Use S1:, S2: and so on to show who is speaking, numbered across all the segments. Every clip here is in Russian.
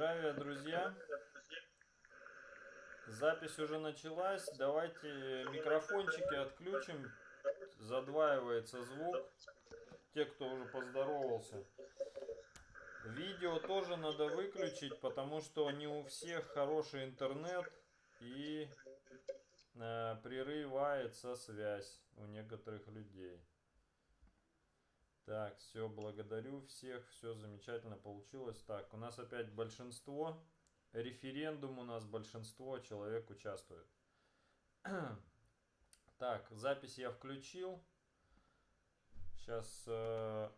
S1: Здравия, друзья! Запись уже началась. Давайте микрофончики отключим. Задваивается звук. Те, кто уже поздоровался. Видео тоже надо выключить, потому что не у всех хороший интернет и э, прерывается связь у некоторых людей. Так, все, благодарю всех, все замечательно получилось. Так, у нас опять большинство, референдум у нас большинство, человек участвует. Так, запись я включил. Сейчас, э,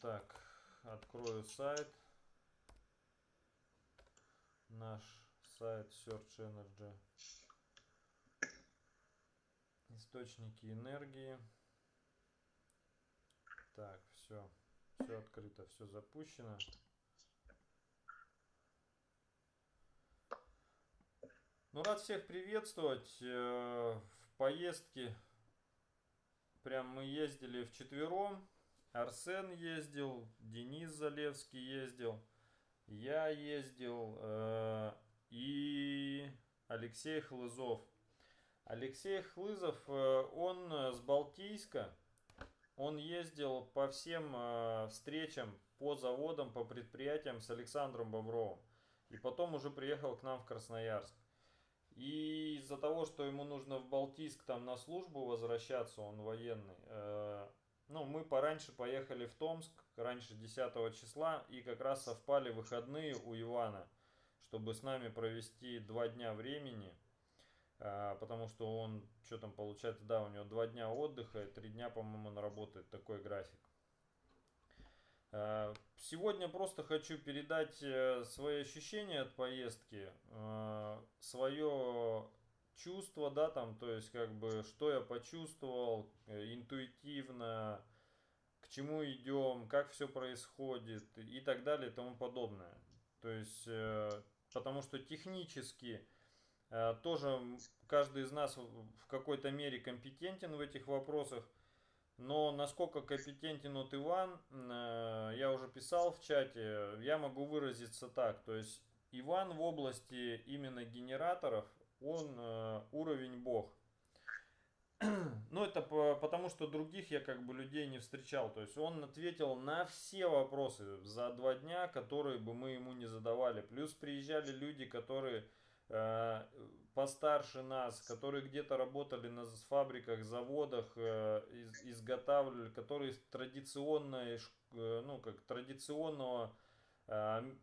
S1: так, открою сайт. Наш сайт Search Energy. Источники энергии. Так, все. Все открыто, все запущено. Ну, рад всех приветствовать. Э, в поездке прям мы ездили в четвером. Арсен ездил, Денис Залевский ездил, я ездил э, и Алексей Хлызов. Алексей Хлызов, э, он с Балтийска. Он ездил по всем э, встречам, по заводам, по предприятиям с Александром Бобровым. И потом уже приехал к нам в Красноярск. И из-за того, что ему нужно в Балтийск там на службу возвращаться, он военный, э, ну, мы пораньше поехали в Томск, раньше 10 числа, и как раз совпали выходные у Ивана, чтобы с нами провести два дня времени – потому что он, что там получается, да, у него два дня отдыха, и три дня, по-моему, он работает, такой график. А, сегодня просто хочу передать э, свои ощущения от поездки, а, свое чувство, да, там, то есть, как бы, что я почувствовал э, интуитивно, к чему идем, как все происходит и так далее и тому подобное. То есть, э, потому что технически тоже каждый из нас в какой-то мере компетентен в этих вопросах. Но насколько компетентен вот Иван, э, я уже писал в чате, я могу выразиться так. То есть Иван в области именно генераторов, он э, уровень бог. Ну, это потому, что других я как бы людей не встречал. То есть он ответил на все вопросы за два дня, которые бы мы ему не задавали. Плюс приезжали люди, которые Э, постарше нас, которые где-то работали на фабриках, заводах, э, изготавливали, которые традиционно, э, ну, как традиционного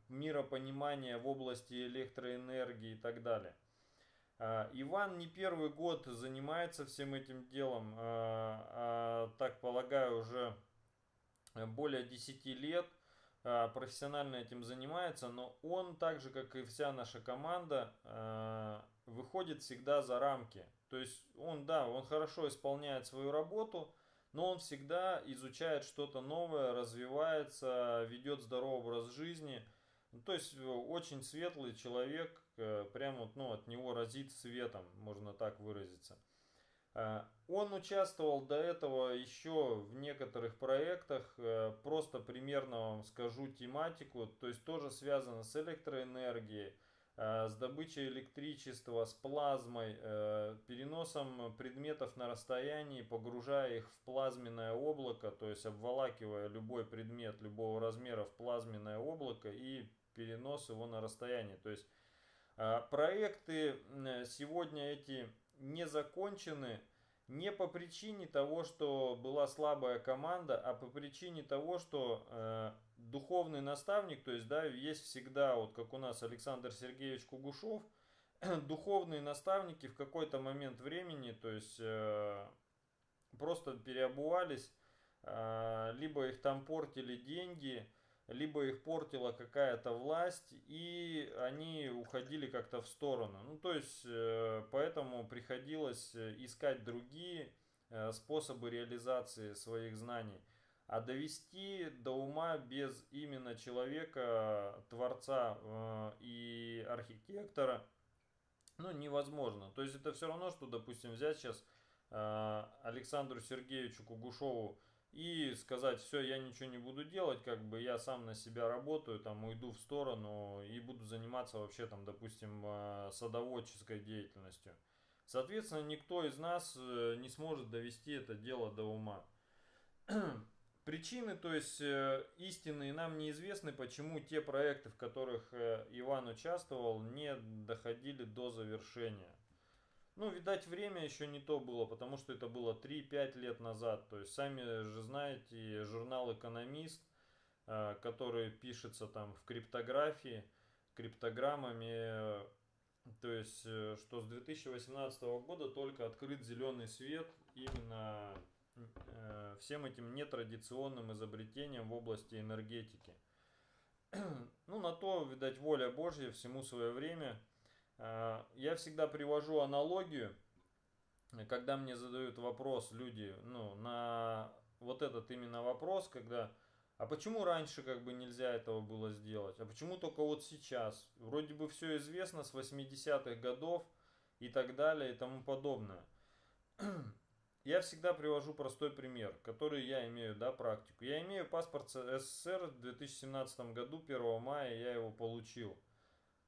S1: миропонимания в области электроэнергии и так далее. Иван не первый год занимается всем этим делом, а, так полагаю, уже более 10 лет – Э, профессионально этим занимается, но он, так же как и вся наша команда, э, выходит всегда за рамки. То есть он, да, он хорошо исполняет свою работу, но он всегда изучает что-то новое, развивается, ведет здоровый образ жизни. Ну, то есть очень светлый человек, э, прямо ну, от него разит светом, можно так выразиться. Э, он участвовал до этого еще в некоторых проектах, э, просто примерно вам скажу тематику, то есть тоже связано с электроэнергией, э, с добычей электричества, с плазмой, переносом предметов на расстоянии, погружая их в плазменное облако, то есть обволакивая любой предмет любого размера в плазменное облако и перенос его на расстояние. То есть проекты сегодня эти не закончены не по причине того, что была слабая команда, а по причине того, что э, духовный наставник, то есть, да, есть всегда, вот как у нас Александр Сергеевич Кугушев, духовные наставники в какой-то момент времени, то есть, э, просто переобувались, э, либо их там портили деньги, либо их портила какая-то власть, и они уходили как-то в сторону. Ну, то есть, э, поэтому приходилось э, искать другие э, способы реализации своих знаний. А довести до ума без именно человека, творца и архитектора, ну, невозможно. То есть, это все равно, что, допустим, взять сейчас Александру Сергеевичу Кугушову и сказать, все, я ничего не буду делать, как бы я сам на себя работаю, там уйду в сторону и буду заниматься вообще там, допустим, э, садоводческой деятельностью. Соответственно, никто из нас э, не сможет довести это дело до ума. Причины, то есть э, истинные нам неизвестны, почему те проекты, в которых Иван участвовал, не доходили до завершения. Ну, видать, время еще не то было, потому что это было 3-5 лет назад. То есть, сами же знаете, журнал «Экономист», э, который пишется там в криптографии, криптограммами, то есть, э, что с 2018 года только открыт зеленый свет именно э, всем этим нетрадиционным изобретениям в области энергетики. Ну, на то, видать, воля Божья, всему свое время – а, я всегда привожу аналогию, когда мне задают вопрос люди, ну, на вот этот именно вопрос, когда, а почему раньше как бы нельзя этого было сделать, а почему только вот сейчас, вроде бы все известно с 80-х годов и так далее и тому подобное. Я всегда привожу простой пример, который я имею, да, практику. Я имею паспорт СССР в 2017 году, 1 мая я его получил.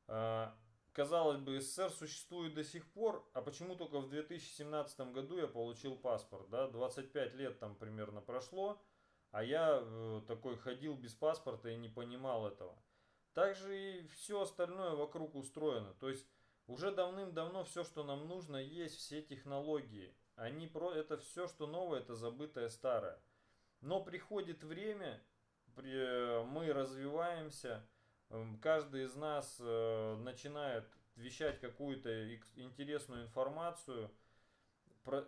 S1: А, Казалось бы, СССР существует до сих пор, а почему только в 2017 году я получил паспорт, да, 25 лет там примерно прошло, а я э, такой ходил без паспорта и не понимал этого. Также и все остальное вокруг устроено, то есть уже давным-давно все, что нам нужно, есть все технологии. Они про это все, что новое, это забытое старое. Но приходит время, мы развиваемся, Эм, каждый из нас э, начинает вещать какую-то интересную информацию,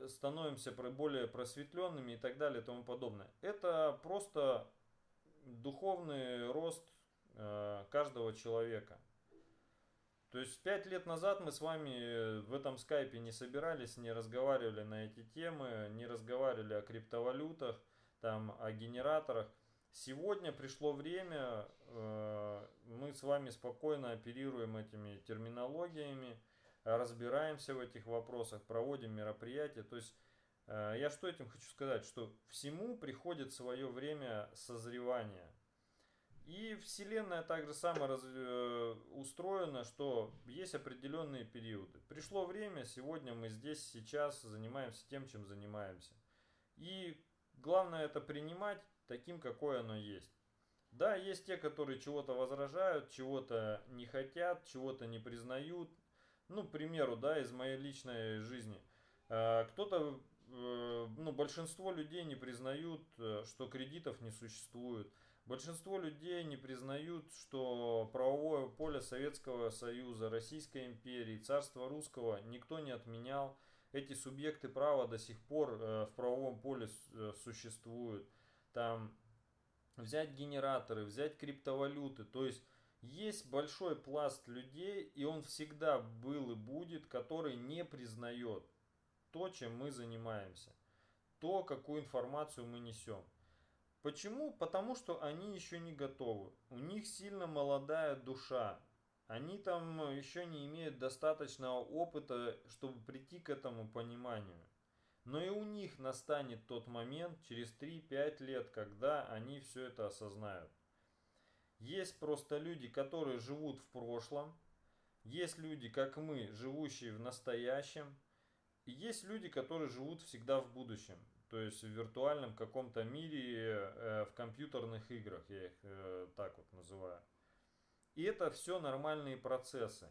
S1: становимся более просветленными и так далее и тому подобное. Это просто духовный рост э, каждого человека. То есть пять лет назад мы с вами в этом скайпе не собирались, не разговаривали на эти темы, не разговаривали о криптовалютах, там, о генераторах. Сегодня пришло время, э, мы с вами спокойно оперируем этими терминологиями, разбираемся в этих вопросах, проводим мероприятия. То есть э, я что этим хочу сказать, что всему приходит свое время созревания. И Вселенная также само раз, э, устроена, что есть определенные периоды. Пришло время, сегодня мы здесь, сейчас занимаемся тем, чем занимаемся. И главное это принимать таким, какое оно есть. Да, есть те, которые чего-то возражают, чего-то не хотят, чего-то не признают. Ну, к примеру, да, из моей личной жизни. Э, кто-то, э, ну, большинство людей не признают, что кредитов не существует. Большинство людей не признают, что правовое поле Советского Союза, Российской империи, Царства Русского никто не отменял. Эти субъекты права до сих пор в правовом поле существуют там взять генераторы, взять криптовалюты. То есть есть большой пласт людей, и он всегда был и будет, который не признает то, чем мы занимаемся, то, какую информацию мы несем. Почему? Потому что они еще не готовы. У них сильно молодая душа. Они там еще не имеют достаточного опыта, чтобы прийти к этому пониманию. Но и у них настанет тот момент через 3-5 лет, когда они все это осознают. Есть просто люди, которые живут в прошлом, есть люди, как мы, живущие в настоящем, и есть люди, которые живут всегда в будущем, то есть в виртуальном каком-то мире, э, в компьютерных играх, я их э, так вот называю. И это все нормальные процессы.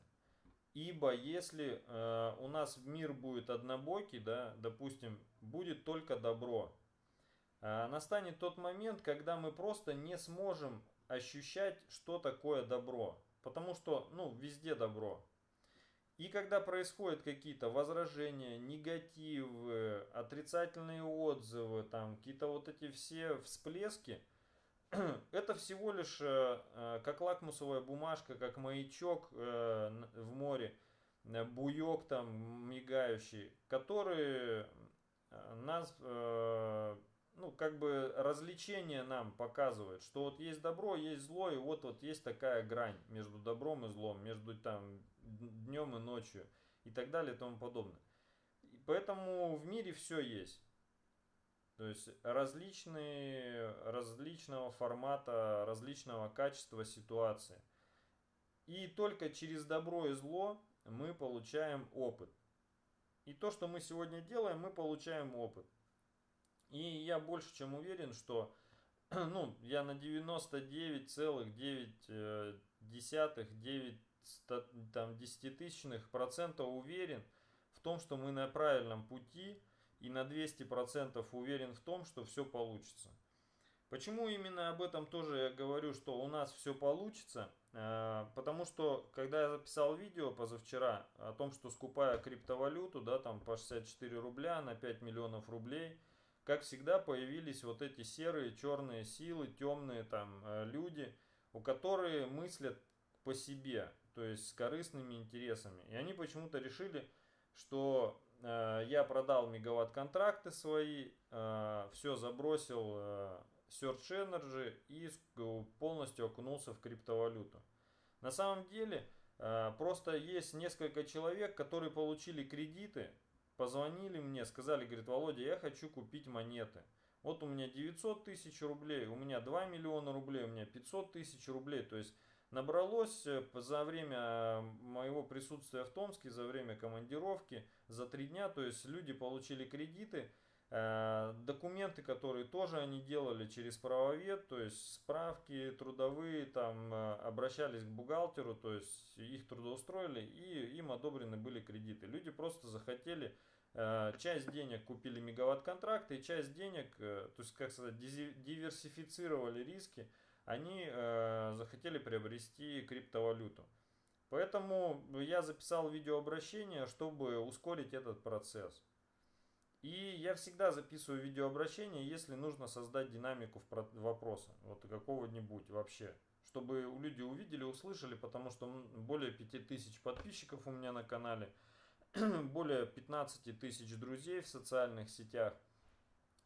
S1: Ибо если э, у нас мир будет однобокий, да, допустим, будет только добро, э, настанет тот момент, когда мы просто не сможем ощущать, что такое добро. Потому что, ну, везде добро. И когда происходят какие-то возражения, негативы, отрицательные отзывы, там какие-то вот эти все всплески – это всего лишь э, э, как лакмусовая бумажка, как маячок э, в море, буек там мигающий, который нас, ну, как бы развлечение нам показывает, что вот есть добро, есть зло, и вот вот есть такая грань между добром и злом, между там днем и ночью и так далее и тому подобное. И поэтому в мире все есть. То есть различные, различного формата, различного качества ситуации. И только через добро и зло мы получаем опыт. И то, что мы сегодня делаем, мы получаем опыт. И я больше чем уверен, что ну, я на 99,9 9 там, десятитысячных процента уверен в том, что мы на правильном пути и на 200% уверен в том, что все получится. Почему именно об этом тоже я говорю, что у нас все получится? Э, потому что, когда я записал видео позавчера о том, что скупая криптовалюту, да, там по 64 рубля на 5 миллионов рублей, как всегда появились вот эти серые, черные силы, темные там э, люди, у которых мыслят по себе, то есть с корыстными интересами. И они почему-то решили, что э, я продал мегаватт контракты свои, э, все забросил э, Search Energy и полностью окунулся в криптовалюту. На самом деле, э, просто есть несколько человек, которые получили кредиты, позвонили мне, сказали, говорит, Володя, я хочу купить монеты. Вот у меня 900 тысяч рублей, у меня 2 миллиона рублей, у меня 500 тысяч рублей. То есть Набралось э, за время моего присутствия в Томске, за время командировки, за три дня, то есть люди получили кредиты, э, документы, которые тоже они делали через правовед, то есть справки трудовые, там э, обращались к бухгалтеру, то есть их трудоустроили и им одобрены были кредиты. Люди просто захотели часть денег купили мегаватт-контракты и часть денег, то есть, как сказать, диверсифицировали риски, они э, захотели приобрести криптовалюту. Поэтому я записал видеообращение, чтобы ускорить этот процесс. И я всегда записываю видеообращение, если нужно создать динамику вопроса, вот какого-нибудь вообще. Чтобы люди увидели, услышали, потому что более 5000 подписчиков у меня на канале, более 15 тысяч друзей в социальных сетях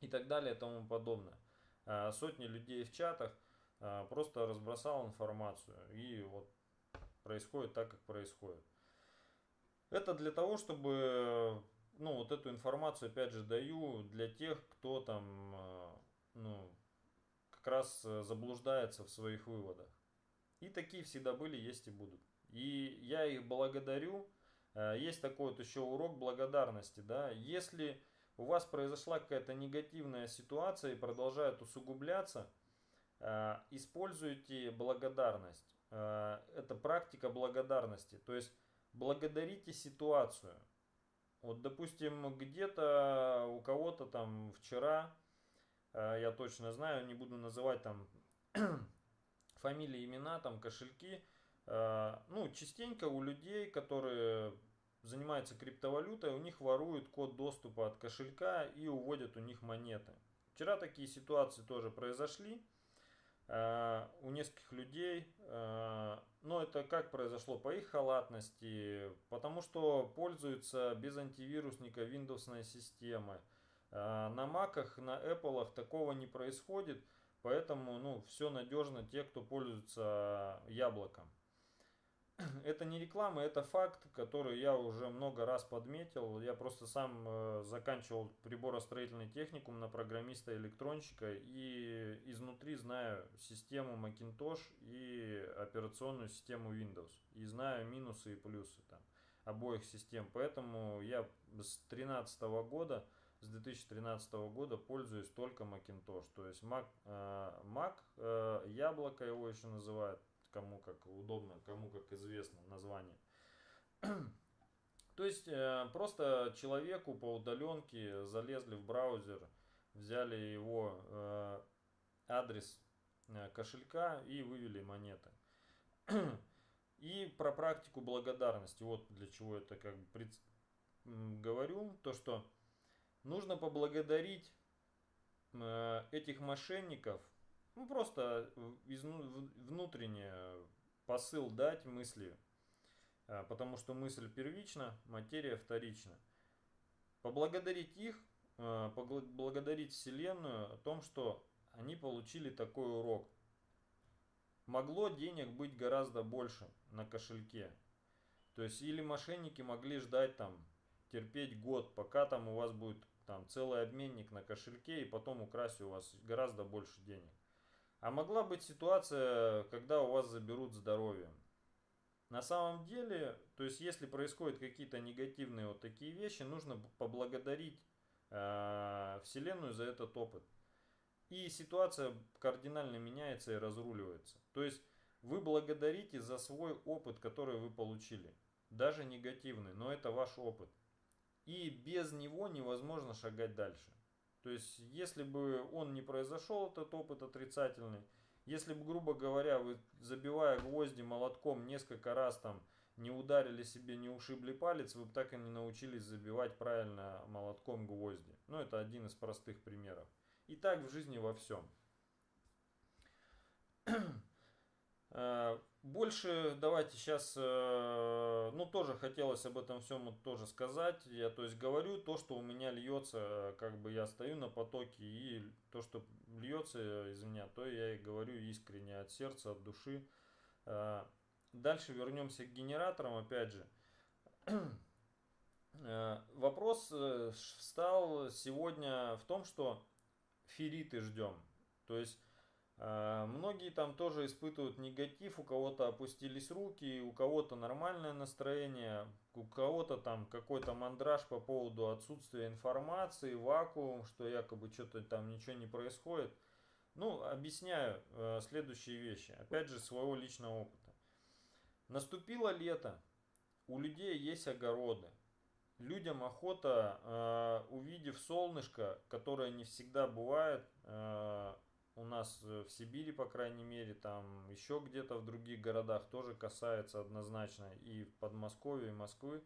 S1: и так далее и тому подобное. А, сотни людей в чатах. А, просто разбросал информацию и вот происходит так, как происходит. Это для того, чтобы, ну, вот эту информацию, опять же, даю для тех, кто там, а, ну, как раз заблуждается в своих выводах. И такие всегда были, есть и будут. И я их благодарю. А, есть такой вот еще урок благодарности, да. Если у вас произошла какая-то негативная ситуация и продолжает усугубляться – Э, используйте благодарность. Э, это практика благодарности. То есть благодарите ситуацию. Вот, допустим, где-то у кого-то там вчера, э, я точно знаю, не буду называть там фамилии, имена, там кошельки. Ну, частенько у людей, которые занимаются криптовалютой, у них воруют код доступа от кошелька и уводят у них монеты. Вчера такие ситуации тоже произошли. Э, у нескольких людей. Э, но это как произошло? По их халатности, потому что пользуются без антивирусника Windows системы. Э, на маках, на Apple такого не происходит, поэтому ну, все надежно те, кто пользуется яблоком. Это не реклама, это факт, который я уже много раз подметил. Я просто сам э, заканчивал приборостроительный техникум на программиста-электронщика и изнутри знаю систему Macintosh и операционную систему Windows. И знаю минусы и плюсы там обоих систем. Поэтому я с 2013 года, с 2013 года пользуюсь только Macintosh. То есть Mac, э, Mac э, яблоко его еще называют кому как удобно, кому как известно название. То есть э, просто человеку по удаленке залезли в браузер, взяли его э, адрес э, кошелька и вывели монеты. И про практику благодарности, вот для чего это как бы пред... говорю, то что нужно поблагодарить этих мошенников ну, просто из, внутренне посыл дать мысли, а, потому что мысль первична, материя вторична. Поблагодарить их, а, поблагодарить Вселенную о том, что они получили такой урок. Могло денег быть гораздо больше на кошельке. То есть или мошенники могли ждать там, терпеть год, пока там у вас будет там целый обменник на кошельке и потом украсть у вас гораздо больше денег. А могла быть ситуация, когда у вас заберут здоровье. На самом деле, то есть если происходят какие-то негативные вот такие вещи, нужно поблагодарить э, Вселенную за этот опыт. И ситуация кардинально меняется и разруливается. То есть вы благодарите за свой опыт, который вы получили. Даже негативный, но это ваш опыт. И без него невозможно шагать дальше. То есть, если бы он не произошел, этот опыт отрицательный, если бы, грубо говоря, вы забивая гвозди молотком несколько раз там не ударили себе, не ушибли палец, вы бы так и не научились забивать правильно молотком гвозди. Ну, это один из простых примеров. И так в жизни во всем. Э, больше давайте сейчас, э, ну тоже хотелось об этом всем тоже сказать. Я то есть говорю то, что у меня льется, как бы я стою на потоке и то, что льется из меня, то я и говорю искренне от сердца, от души. Э, дальше вернемся к генераторам опять же. Вопрос встал сегодня в том, что ферриты ждем. То есть многие там тоже испытывают негатив, у кого-то опустились руки, у кого-то нормальное настроение, у кого-то там какой-то мандраж по поводу отсутствия информации, вакуум, что якобы что-то там ничего не происходит. Ну, объясняю э, следующие вещи, опять же, своего личного опыта. Наступило лето, у людей есть огороды. Людям охота, э, увидев солнышко, которое не всегда бывает, э, у нас э, в Сибири, по крайней мере, там еще где-то в других городах тоже касается однозначно и Подмосковья, и Москвы.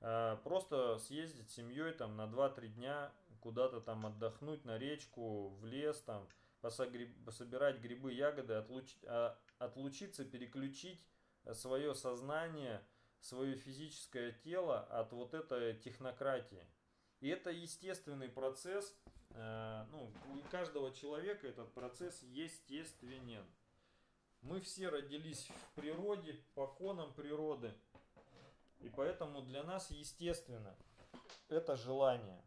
S1: Э, просто съездить с семьей там на 2-3 дня куда-то там отдохнуть на речку, в лес там, пособирать грибы, ягоды, отлуч, а, отлучиться, переключить свое сознание, свое физическое тело от вот этой технократии. И это естественный процесс, ну, у каждого человека этот процесс естественен. Мы все родились в природе, по конам природы. И поэтому для нас естественно это желание.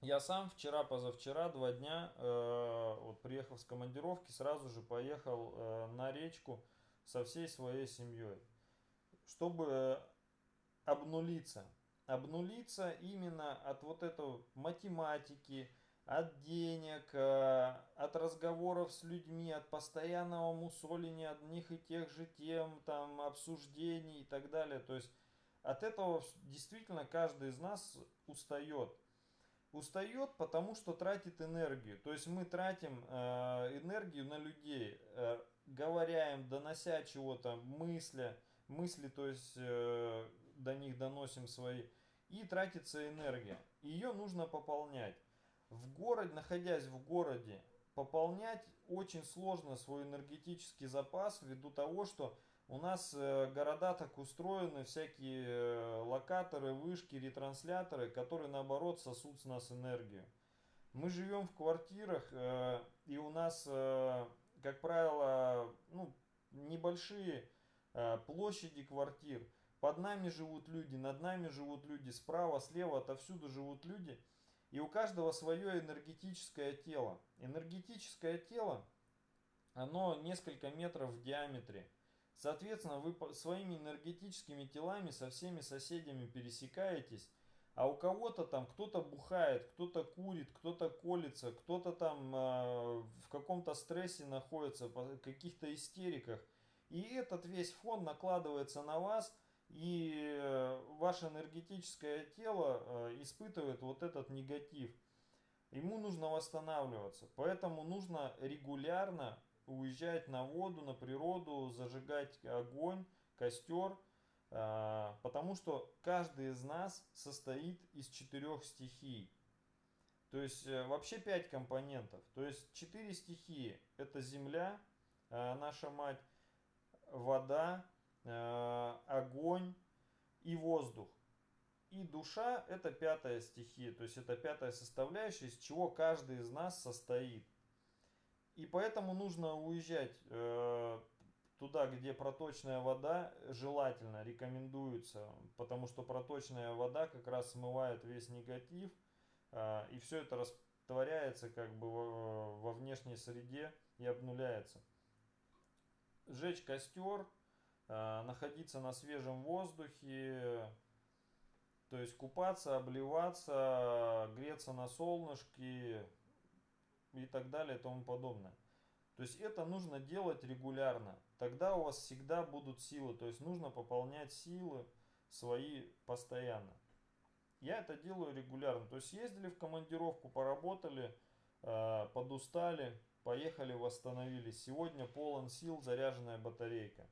S1: Я сам вчера, позавчера, два дня, э, вот приехав с командировки, сразу же поехал э, на речку со всей своей семьей, чтобы обнулиться. Обнулиться именно от вот этого математики, от денег, э, от разговоров с людьми, от постоянного мусоления одних и тех же тем, там, обсуждений и так далее. То есть от этого действительно каждый из нас устает. Устает, потому что тратит энергию. То есть мы тратим э, энергию на людей, э, говоря им, донося чего-то, мысля, мысли, то есть до них доносим свои, и тратится энергия. Ее нужно пополнять в городе, находясь в городе, пополнять очень сложно свой энергетический запас ввиду того, что у нас э, города так устроены, всякие э, локаторы, вышки, ретрансляторы, которые наоборот сосут с нас энергию. Мы живем в квартирах, э, и у нас, как правило, ну, небольшие площади квартир. Под нами живут люди, над нами живут люди, справа, слева, отовсюду живут люди – и у каждого свое энергетическое тело. Энергетическое тело, оно несколько метров в диаметре. Соответственно, вы своими энергетическими телами со всеми соседями пересекаетесь, а у кого-то там кто-то бухает, кто-то курит, кто-то колется, кто-то там э, в каком-то стрессе находится, в каких-то истериках. И этот весь фон накладывается на вас – и э, ваше энергетическое тело э, испытывает вот этот негатив. Ему нужно восстанавливаться. Поэтому нужно регулярно уезжать на воду, на природу, зажигать огонь, костер. Э, потому что каждый из нас состоит из четырех стихий. То есть вообще пять компонентов. То есть четыре стихии. Это земля, наша мать, вода, огонь и воздух. И душа это пятая стихия, то есть это пятая составляющая, из чего каждый из нас состоит. И поэтому нужно уезжать э, туда, где проточная вода, желательно, рекомендуется, потому что проточная вода как раз смывает весь негатив, а, и все это растворяется как бы во, во внешней среде и обнуляется. Сжечь костер, находиться на свежем воздухе, то есть купаться, обливаться, греться на солнышке и так далее и тому подобное. То есть это нужно делать регулярно. Тогда у вас всегда будут силы. То есть нужно пополнять силы свои постоянно. Я это делаю регулярно. То есть ездили в командировку, поработали, э, подустали, поехали, восстановились. Сегодня полон сил, заряженная батарейка.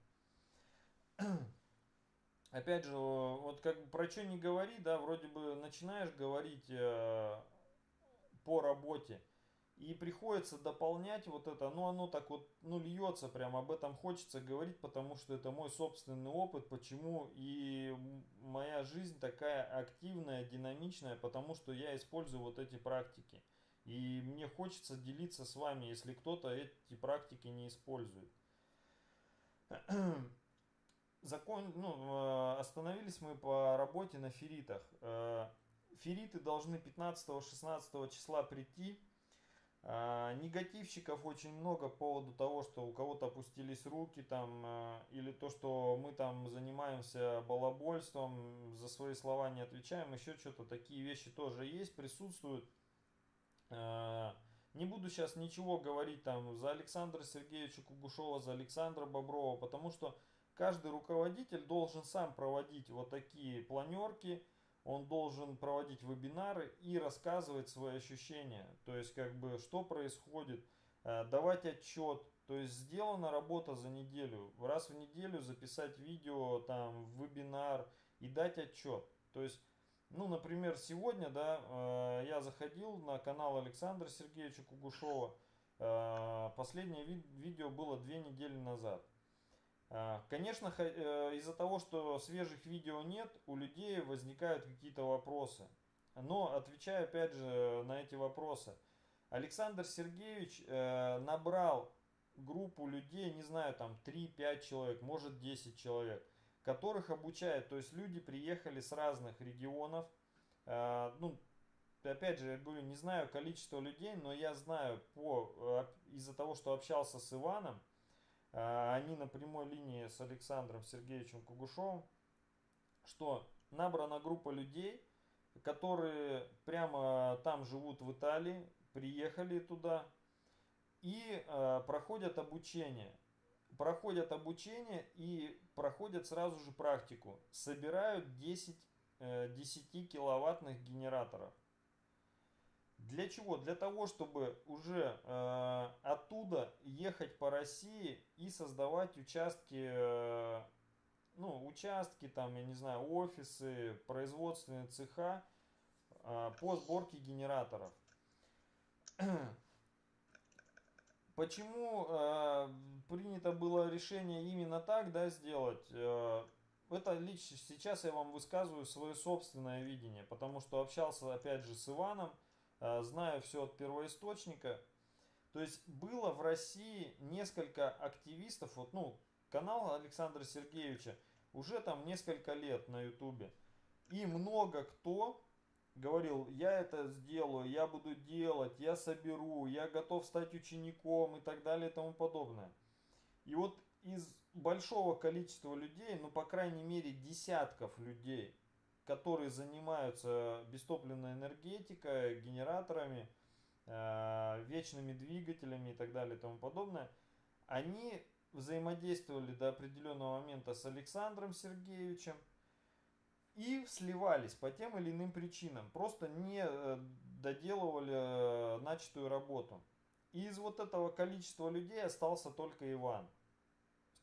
S1: Опять же, вот как про что не говори, да, вроде бы начинаешь говорить э, по работе. И приходится дополнять вот это, ну оно так вот, ну льется прям, об этом хочется говорить, потому что это мой собственный опыт, почему и моя жизнь такая активная, динамичная, потому что я использую вот эти практики. И мне хочется делиться с вами, если кто-то эти практики не использует. Закон, ну, э, остановились мы по работе на феритах. Э, фериты должны 15-16 числа прийти а, негативщиков очень много по поводу того, что у кого-то опустились руки там, или то, что мы там занимаемся балабольством, за свои слова не отвечаем, еще что-то, такие вещи тоже есть, присутствуют. Не буду сейчас ничего говорить там за Александра Сергеевича Кугушева, за Александра Боброва, потому что каждый руководитель должен сам проводить вот такие планерки, он должен проводить вебинары и рассказывать свои ощущения. То есть, как бы, что происходит, э, давать отчет. То есть, сделана работа за неделю. Раз в неделю записать видео, там, вебинар и дать отчет. То есть, ну, например, сегодня, да, э, я заходил на канал Александра Сергеевича Кугушева. Э, последнее видео было две недели назад. А, конечно, э, из-за того, что свежих видео нет, у людей возникают какие-то вопросы. Но отвечая опять же на эти вопросы. Александр Сергеевич э, набрал группу людей, не знаю, там 3-5 человек, может 10 человек, которых обучает. То есть люди приехали с разных регионов. Э, ну, опять же, я говорю, не знаю количество людей, но я знаю по из-за того, что общался с Иваном, они на прямой линии с Александром Сергеевичем Кугушевым, что набрана группа людей, которые прямо там живут в Италии, приехали туда и э, проходят обучение. Проходят обучение и проходят сразу же практику. Собирают 10, э, 10 киловаттных генераторов. Для чего? Для того, чтобы уже э, оттуда ехать по России и создавать участки, э, ну, участки, там, я не знаю, офисы, производственные цеха э, по сборке генераторов. Почему э, принято было решение именно так, да, сделать? Э, это лично сейчас я вам высказываю свое собственное видение, потому что общался опять же с Иваном, знаю все от первоисточника. То есть было в России несколько активистов, вот, ну, канал Александра Сергеевича уже там несколько лет на ютубе. И много кто говорил, я это сделаю, я буду делать, я соберу, я готов стать учеником и так далее и тому подобное. И вот из большого количества людей, ну по крайней мере десятков людей, которые занимаются бестопливной энергетикой, генераторами, э, вечными двигателями и так далее и тому подобное, они взаимодействовали до определенного момента с Александром Сергеевичем и сливались по тем или иным причинам, просто не э, доделывали э, начатую работу. И из вот этого количества людей остался только Иван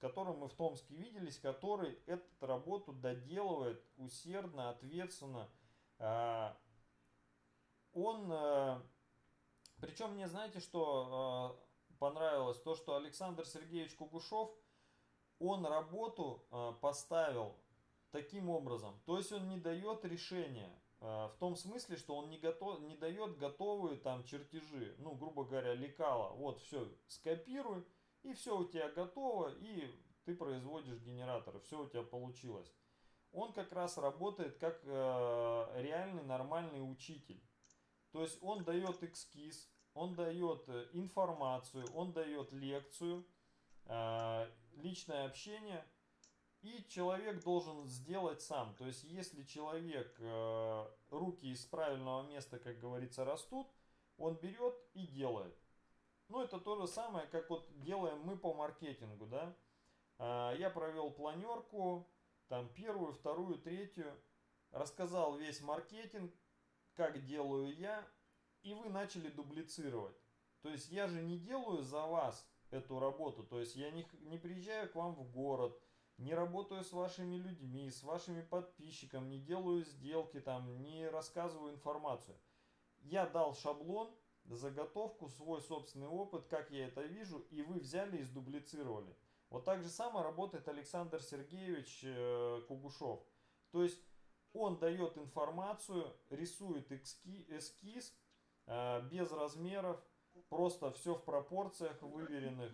S1: которым мы в Томске виделись, который эту работу доделывает усердно, ответственно. А, он, э, причем мне знаете, что э, понравилось? То, что Александр Сергеевич Кугушев, он работу э, поставил таким образом. То есть он не дает решения. В том смысле, что он не, готов, не дает готовые там чертежи, ну, грубо говоря, лекала. Вот, все, скопируй, и все у тебя готово, и ты производишь генератор, все у тебя получилось. Он как раз работает как э, реальный нормальный учитель. То есть он дает эскиз, он дает э, информацию, он дает лекцию, э, личное общение, и человек должен сделать сам. То есть если человек, э, руки из правильного места, как говорится, растут, он берет и делает. Ну, это то же самое, как вот делаем мы по маркетингу, да. Я провел планерку, там первую, вторую, третью, рассказал весь маркетинг, как делаю я, и вы начали дублицировать. То есть я же не делаю за вас эту работу, то есть я не, не приезжаю к вам в город, не работаю с вашими людьми, с вашими подписчиками, не делаю сделки, там, не рассказываю информацию. Я дал шаблон, заготовку, свой собственный опыт, как я это вижу, и вы взяли и сдублицировали. Вот так же самое работает Александр Сергеевич э, Кугушев. То есть он дает информацию, рисует эскиз э, без размеров, просто все в пропорциях выверенных.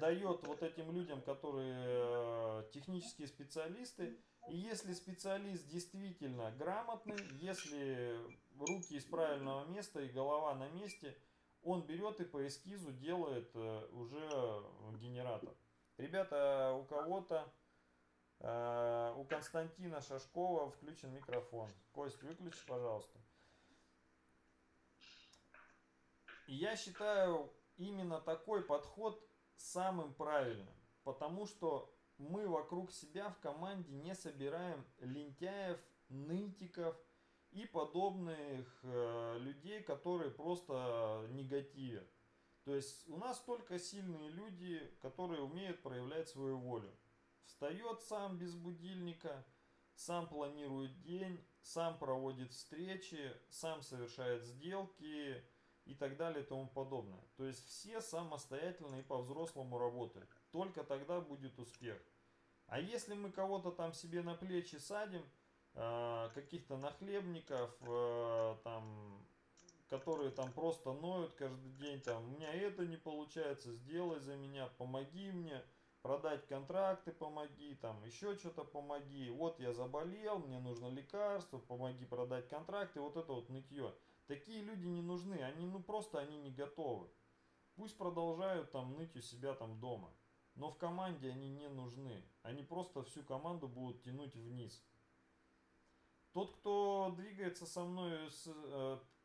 S1: Дает вот этим людям, которые э, технические специалисты. И если специалист действительно грамотный, если руки из правильного места и голова на месте, он берет и по эскизу делает э, уже генератор. Ребята, у кого-то Э, у Константина Шашкова включен микрофон. Кость, выключи, пожалуйста. я считаю именно такой подход самым правильным. Потому что мы вокруг себя в команде не собираем лентяев, нытиков и подобных э, людей, которые просто негативят. То есть у нас только сильные люди, которые умеют проявлять свою волю. Встает сам без будильника, сам планирует день, сам проводит встречи, сам совершает сделки и так далее и тому подобное. То есть все самостоятельно и по-взрослому работают. Только тогда будет успех. А если мы кого-то там себе на плечи садим, каких-то нахлебников, э, там, которые там просто ноют каждый день, там, у меня это не получается, сделай за меня, помоги мне – продать контракты помоги, там еще что-то помоги, вот я заболел, мне нужно лекарство, помоги продать контракты, вот это вот нытье. Такие люди не нужны, они ну просто они не готовы. Пусть продолжают там ныть у себя там дома, но в команде они не нужны, они просто всю команду будут тянуть вниз. Тот, кто двигается со мной с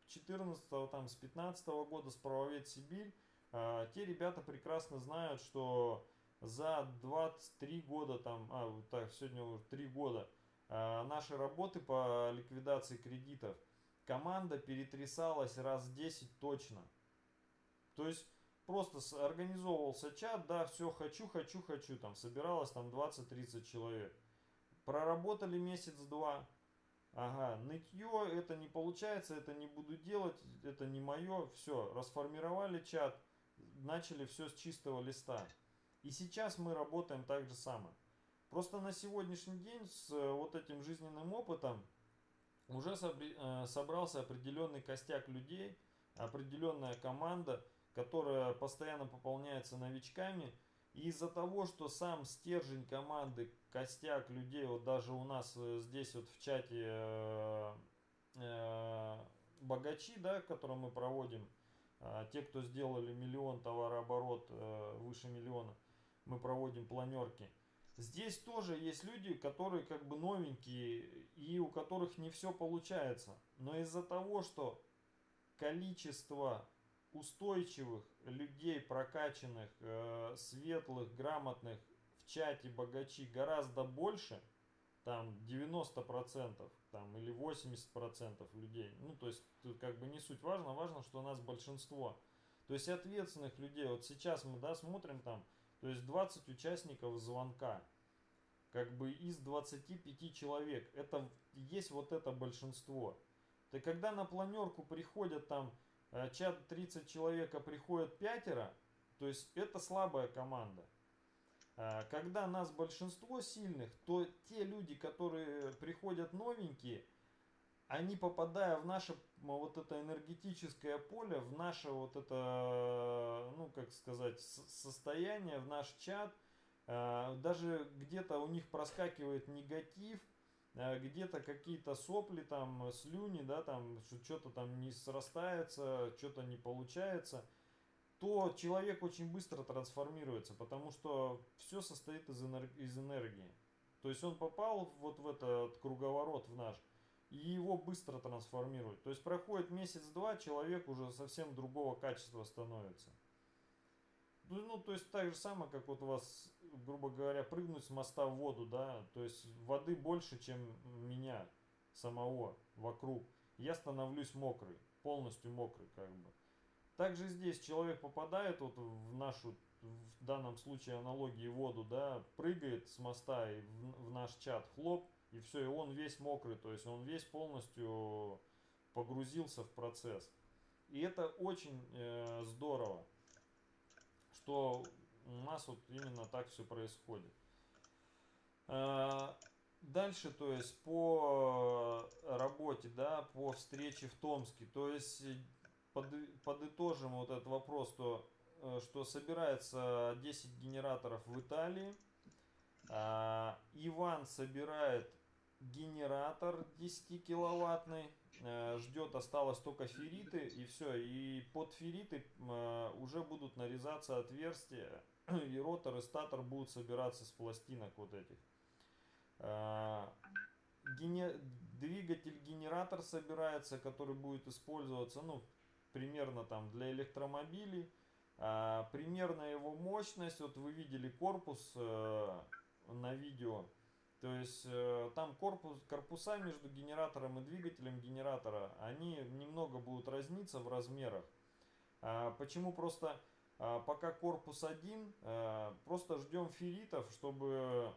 S1: 14 э, там, с 15 года с правовед Сибирь, э, те ребята прекрасно знают, что за 23 года, там, а, так, сегодня уже 3 года э, нашей работы по ликвидации кредитов, команда перетрясалась раз 10 точно. То есть просто организовывался чат, да, все, хочу, хочу, хочу, там, собиралось там 20-30 человек. Проработали месяц-два, ага, нытье, это не получается, это не буду делать, это не мое, все, расформировали чат, начали все с чистого листа. И сейчас мы работаем так же самое. Просто на сегодняшний день с э, вот этим жизненным опытом уже э, собрался определенный костяк людей, определенная команда, которая постоянно пополняется новичками. Из-за того, что сам стержень команды, костяк людей, вот даже у нас э, здесь вот в чате богачи, да, которые мы проводим, те, кто сделали миллион товарооборот выше миллиона, мы проводим планерки. Здесь тоже есть люди, которые как бы новенькие и у которых не все получается. Но из-за того, что количество устойчивых людей, прокачанных, э, светлых, грамотных в чате богачи гораздо больше, там 90% там, или 80% людей, ну то есть тут как бы не суть важно, важно, что у нас большинство. То есть ответственных людей, вот сейчас мы да, смотрим там, то есть 20 участников звонка. Как бы из 25 человек. Это есть вот это большинство. Ты когда на планерку приходят там чат 30 человека, приходят пятеро, то есть это слабая команда. А когда нас большинство сильных, то те люди, которые приходят новенькие, они попадая в наше вот это энергетическое поле, в наше вот это, ну как сказать, состояние, в наш чат, э, даже где-то у них проскакивает негатив, э, где-то какие-то сопли, там, слюни, да, там, что-то там не срастается, что-то не получается, то человек очень быстро трансформируется, потому что все состоит из, из энергии. То есть он попал вот в этот круговорот в наш, и его быстро трансформируют. То есть проходит месяц-два, человек уже совсем другого качества становится. Ну, ну, то есть так же самое, как вот у вас, грубо говоря, прыгнуть с моста в воду, да, то есть воды больше, чем меня самого вокруг. Я становлюсь мокрый, полностью мокрый, как бы. Также здесь человек попадает вот в нашу, в данном случае аналогии воду, да, прыгает с моста и в, в наш чат, хлоп, и все, и он весь мокрый, то есть он весь полностью погрузился в процесс. И это очень э, здорово, что у нас вот именно так все происходит. Э, дальше, то есть по работе, да, по встрече в Томске, то есть под, подытожим вот этот вопрос, то, э, что собирается 10 генераторов в Италии, э, Иван собирает генератор 10 киловаттный. Э, ждет, осталось только ферриты и все. И под ферриты э, уже будут нарезаться отверстия. И ротор и статор будут собираться с пластинок вот этих. Э, гене... Двигатель генератор собирается, который будет использоваться, ну, примерно там для электромобилей. Примерно его мощность, вот вы видели корпус на видео. То есть э, там корпус, корпуса между генератором и двигателем генератора, они немного будут разниться в размерах. А, почему просто а, пока корпус один, а, просто ждем ферритов, чтобы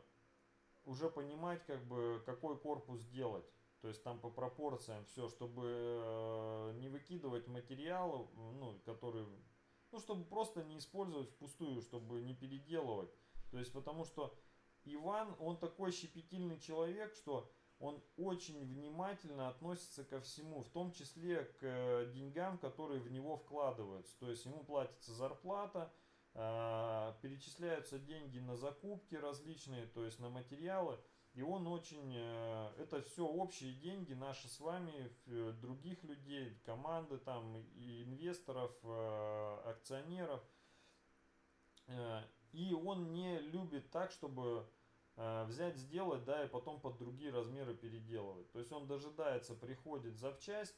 S1: уже понимать, как бы, какой корпус делать. То есть там по пропорциям все, чтобы э, не выкидывать материал, ну, который, ну, чтобы просто не использовать впустую, чтобы не переделывать. То есть потому что Иван, он такой щепетильный человек, что он очень внимательно относится ко всему, в том числе к э, деньгам, которые в него вкладываются. То есть ему платится зарплата, а, перечисляются деньги на закупки различные, то есть на материалы. И он очень, э, это все общие деньги наши с вами, э, других людей, команды там, инвесторов, акционеров. И он не любит так, чтобы э, взять, сделать, да, и потом под другие размеры переделывать. То есть он дожидается, приходит запчасть,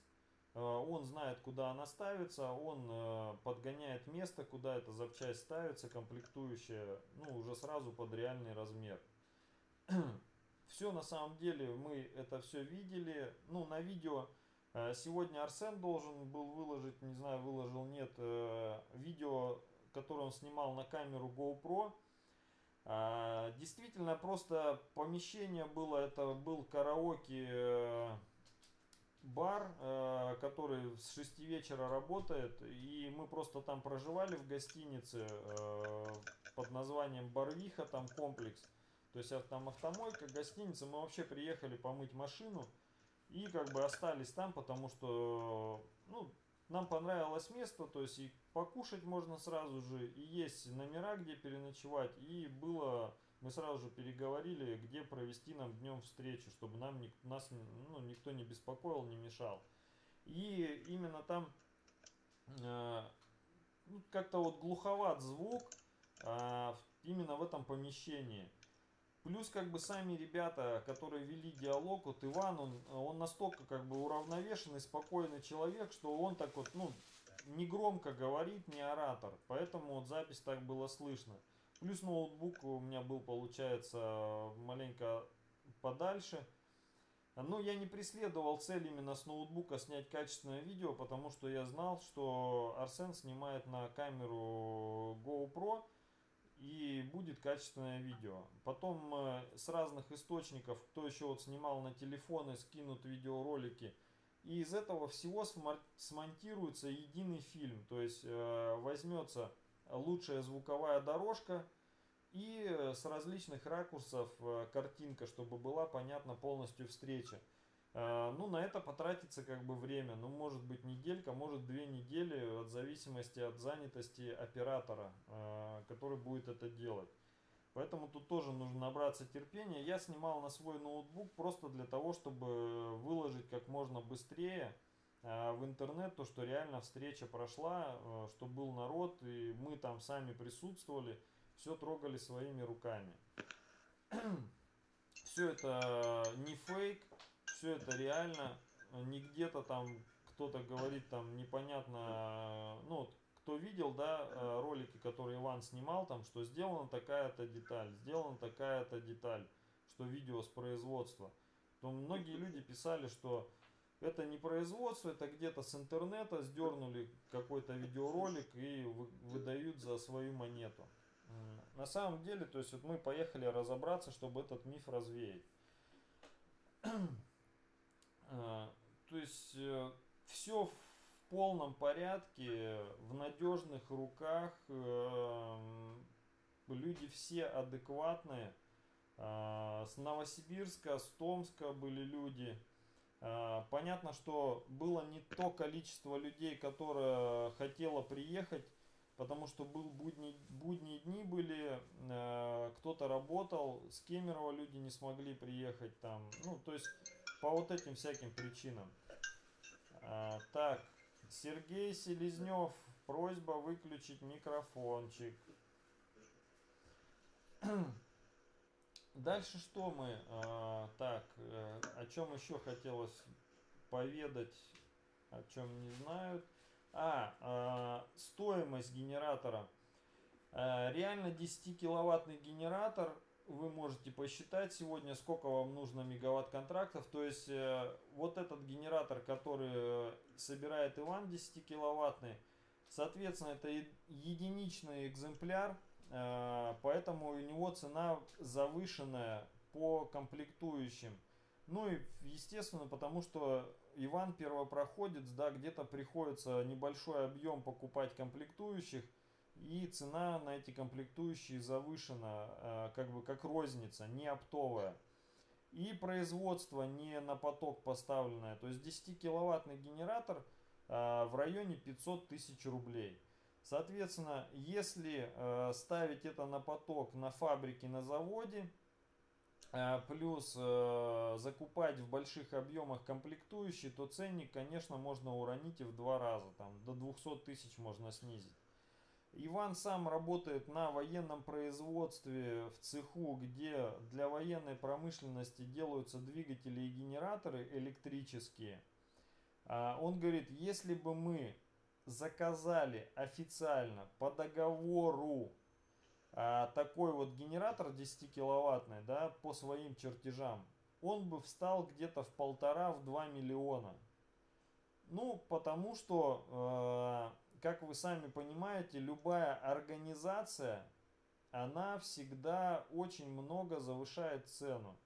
S1: э, он знает, куда она ставится, он э, подгоняет место, куда эта запчасть ставится, комплектующая, ну, уже сразу под реальный размер. все на самом деле, мы это все видели, ну, на видео... Сегодня Арсен должен был выложить, не знаю, выложил, нет, видео который он снимал на камеру GoPro. А, действительно, просто помещение было, это был караоке э, бар, э, который с 6 вечера работает, и мы просто там проживали в гостинице э, под названием Барвиха, там комплекс. То есть там автомойка, гостиница, мы вообще приехали помыть машину и как бы остались там, потому что, ну, нам понравилось место, то есть и покушать можно сразу же, и есть номера, где переночевать, и было, мы сразу же переговорили, где провести нам днем встречу, чтобы нам нас ну, никто не беспокоил, не мешал. И именно там э, ну, как-то вот глуховат звук э, именно в этом помещении. Плюс как бы сами ребята, которые вели диалог, вот Иван, он, он настолько как бы уравновешенный, спокойный человек, что он так вот, ну, не громко говорит, не оратор. Поэтому вот запись так было слышно. Плюс ноутбук у меня был, получается, маленько подальше. Но я не преследовал цель именно с ноутбука снять качественное видео, потому что я знал, что Арсен снимает на камеру GoPro и будет качественное видео. Потом э, с разных источников, кто еще вот снимал на телефоны, скинут видеоролики. И из этого всего смонтируется единый фильм. То есть э, возьмется лучшая звуковая дорожка и с различных ракурсов э, картинка, чтобы была понятна полностью встреча. Э, ну, на это потратится как бы время. Ну, может быть неделька, может две недели, от зависимости от занятости оператора, э, который будет это делать. Поэтому тут тоже нужно набраться терпения. Я снимал на свой ноутбук просто для того, чтобы выложить как можно быстрее а, в интернет то, что реально встреча прошла, что был народ, и мы там сами присутствовали, все трогали своими руками. Все это не фейк, все это реально, не где-то там кто-то говорит там непонятно, ну, кто видел, да, э, ролики, которые Иван снимал, там, что сделана такая-то деталь, сделана такая-то деталь, что видео с производства, то многие люди писали, что это не производство, это где-то с интернета сдернули какой-то видеоролик и выдают за свою монету. На самом деле, то есть вот мы поехали разобраться, чтобы этот миф развеять. Э, то есть э, все в полном порядке, в надежных руках, эм, люди все адекватные. А, с Новосибирска, с Томска были люди. Понятно, что было не то количество людей, которое хотело приехать, потому что был будни, будние дни были, э, кто-то работал, с Кемерово люди не смогли приехать там, ну, то есть по вот этим всяким причинам. А, так, Сергей Селезнев, просьба выключить микрофончик. Дальше что мы? А, так, э, о чем еще хотелось поведать, о чем не знают. А, а стоимость генератора. А, реально 10 киловаттный генератор вы можете посчитать сегодня, сколько вам нужно мегаватт контрактов. То есть э, вот этот генератор, который э, собирает Иван 10 киловаттный, соответственно, это единичный экземпляр, э, поэтому у него цена завышенная по комплектующим. Ну и естественно, потому что Иван первопроходец, да, где-то приходится небольшой объем покупать комплектующих, и цена на эти комплектующие завышена, э, как бы как розница, не оптовая. И производство не на поток поставленное. То есть 10 киловаттный генератор э, в районе 500 тысяч рублей. Соответственно, если э, ставить это на поток на фабрике, на заводе, плюс закупать в больших объемах комплектующие, то ценник, конечно, можно уронить и в два раза. Там, до 200 тысяч можно снизить. Иван сам работает на военном производстве в цеху, где для военной промышленности делаются двигатели и генераторы электрические. А, он говорит, если бы мы заказали официально по договору а, такой вот генератор 10 киловаттный, да, по своим чертежам, он бы встал где-то в полтора, в 2 миллиона. Ну, потому что э, как вы сами понимаете, любая организация, она всегда очень много завышает цену.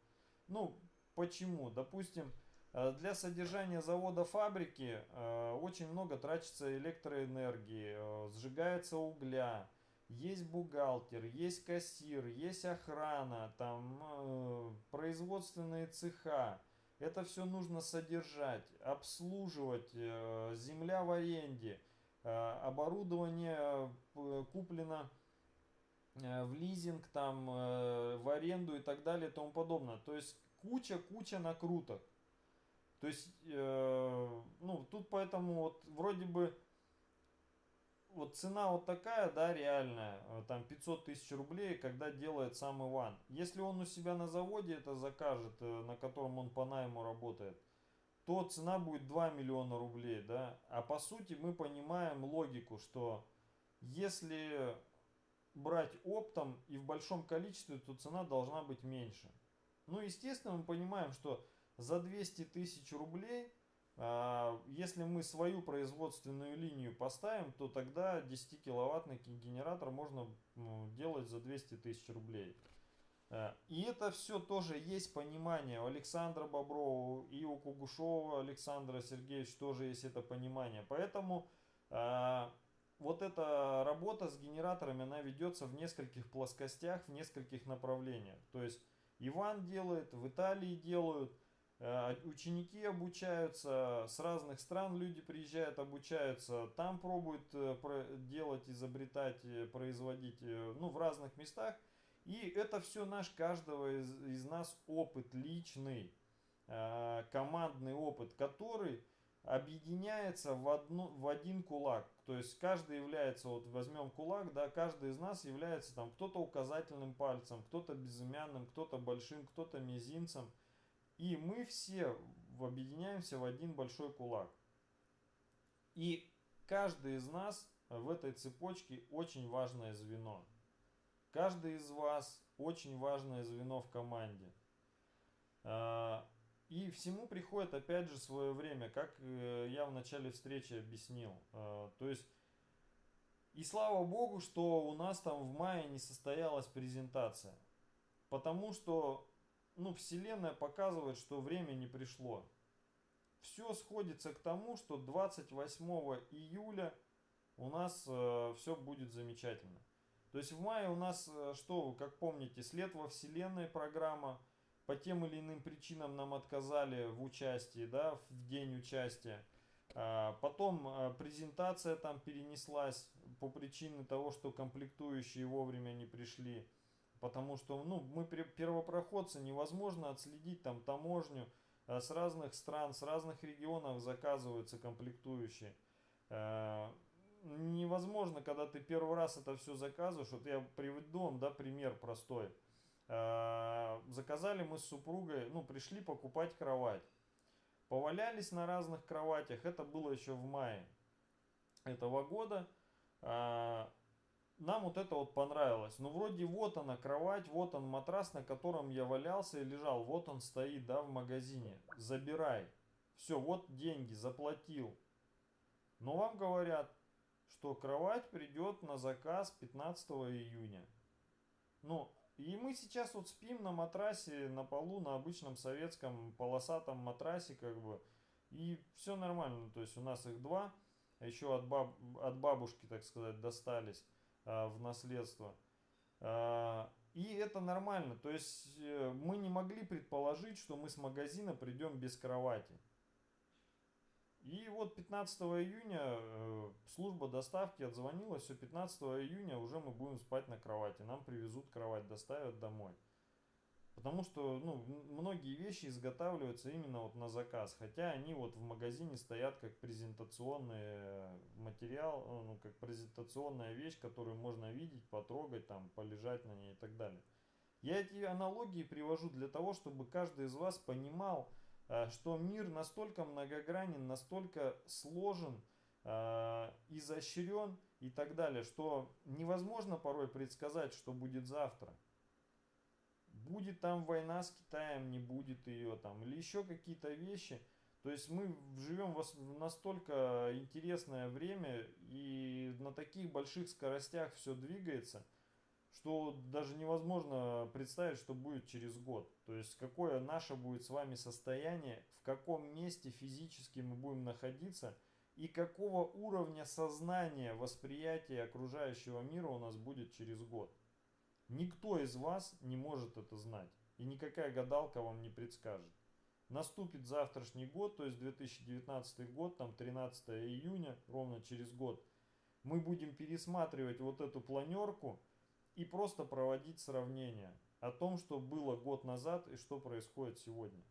S1: Ну, почему? Допустим, э, для содержания завода фабрики э, очень много тратится электроэнергии, э, сжигается угля, есть бухгалтер, есть кассир, есть охрана, там производственные цеха. Это все нужно содержать, обслуживать, земля в аренде. Э, оборудование э, куплено э, в лизинг, там, в аренду и так далее и тому подобное. То есть куча-куча накруток. То есть, ну, тут поэтому вот вроде бы вот цена вот такая, да, реальная, там 500 тысяч рублей, когда делает сам Иван. Если он у себя на заводе это закажет, на котором он по найму работает, то цена будет 2 миллиона рублей, да. А по сути мы понимаем логику, что если брать оптом и в большом количестве, то цена должна быть меньше. Ну, естественно, мы понимаем, что за 200 тысяч рублей, а, если мы свою производственную линию поставим, то тогда 10 киловаттный генератор можно делать за 200 тысяч рублей. Э, и это все тоже есть понимание. У Александра Боброва и у Кугушова Александра Сергеевича тоже есть это понимание. Поэтому э, вот эта работа с генераторами, она ведется в нескольких плоскостях, в нескольких направлениях. То есть Иван делает, в Италии делают, э, ученики обучаются, с разных стран люди приезжают, обучаются, там пробуют делать, изобретать, производить, ну, в разных местах. И это все наш каждого из, из нас опыт личный, э, командный опыт, который объединяется в, одну, в один кулак. То есть каждый является, вот возьмем кулак, да, каждый из нас является там кто-то указательным пальцем, кто-то безымянным, кто-то большим, кто-то мизинцем. И мы все объединяемся в один большой кулак. И каждый из нас в этой цепочке очень важное звено. Каждый из вас очень важное звено в команде. А, и всему приходит опять же свое время, как э, я в начале встречи объяснил. А, то есть, и слава богу, что у нас там в мае не состоялась презентация. Потому что ну, Вселенная показывает, что время не пришло. Все сходится к тому, что 28 июля у нас э, все будет замечательно. То есть в мае у нас, э, что, как помните, след во Вселенной программа. По тем или иным причинам нам отказали в участии, да, в день участия. А, потом э, презентация там перенеслась по причине того, что комплектующие вовремя не пришли. Потому что ну, мы первопроходцы, невозможно отследить там таможню. Э, с разных стран, с разных регионов заказываются комплектующие невозможно, когда ты первый раз это все заказываешь. Вот я приведу вам, да, пример простой. А, заказали мы с супругой, ну, пришли покупать кровать. Повалялись на разных кроватях. Это было еще в мае этого года. А, нам вот это вот понравилось. Ну, вроде вот она кровать, вот он матрас, на котором я валялся и лежал. Вот он стоит, да, в магазине. Забирай. Все, вот деньги, заплатил. Но вам говорят, что кровать придет на заказ 15 июня. Ну, и мы сейчас вот спим на матрасе, на полу, на обычном советском полосатом матрасе, как бы, и все нормально. То есть у нас их два, еще от, баб, от бабушки, так сказать, достались а, в наследство. А, и это нормально. То есть э, мы не могли предположить, что мы с магазина придем без кровати. И вот 15 июня э, служба доставки отзвонила, все 15 июня уже мы будем спать на кровати, нам привезут кровать, доставят домой. Потому что ну, многие вещи изготавливаются именно вот на заказ, хотя они вот в магазине стоят как презентационный э, материал, э, ну, как презентационная вещь, которую можно видеть, потрогать, там, полежать на ней и так далее. Я эти аналогии привожу для того, чтобы каждый из вас понимал, что мир настолько многогранен, настолько сложен, э, изощрен и так далее, что невозможно порой предсказать, что будет завтра. Будет там война с Китаем, не будет ее там, или еще какие-то вещи. То есть мы живем в настолько интересное время и на таких больших скоростях все двигается – что даже невозможно представить, что будет через год. То есть какое наше будет с вами состояние, в каком месте физически мы будем находиться и какого уровня сознания, восприятия окружающего мира у нас будет через год. Никто из вас не может это знать. И никакая гадалка вам не предскажет. Наступит завтрашний год, то есть 2019 год, там 13 июня, ровно через год. Мы будем пересматривать вот эту планерку и просто проводить сравнения о том, что было год назад и что происходит сегодня.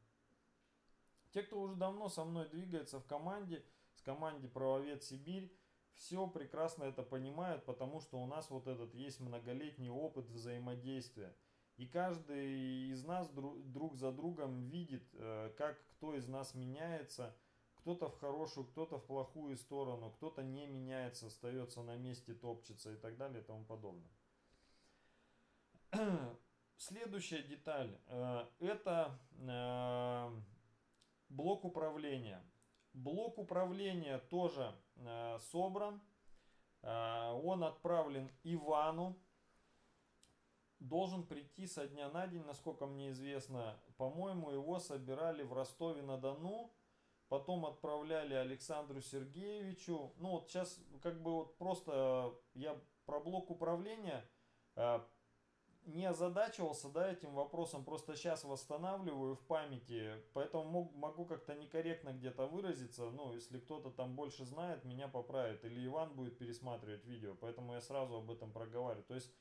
S1: Те, кто уже давно со мной двигается в команде, с команде «Правовед Сибирь», все прекрасно это понимают, потому что у нас вот этот есть многолетний опыт взаимодействия. И каждый из нас друг за другом видит, э, как кто из нас меняется, кто-то в хорошую, кто-то в плохую сторону, кто-то не меняется, остается на месте, топчется и так далее и тому подобное. Следующая деталь э, это э, блок управления. Блок управления тоже э, собран. Он отправлен Ивану. Должен прийти со дня на день, насколько мне известно. По-моему, его собирали в Ростове-на-Дону. Потом отправляли Александру Сергеевичу. Ну вот сейчас как бы вот просто я про блок управления не озадачивался да, этим вопросом, просто сейчас восстанавливаю в памяти, поэтому мог, могу как-то некорректно где-то выразиться, ну, если кто-то там больше знает, меня поправит, или Иван будет пересматривать видео, поэтому я сразу об этом проговариваю. То есть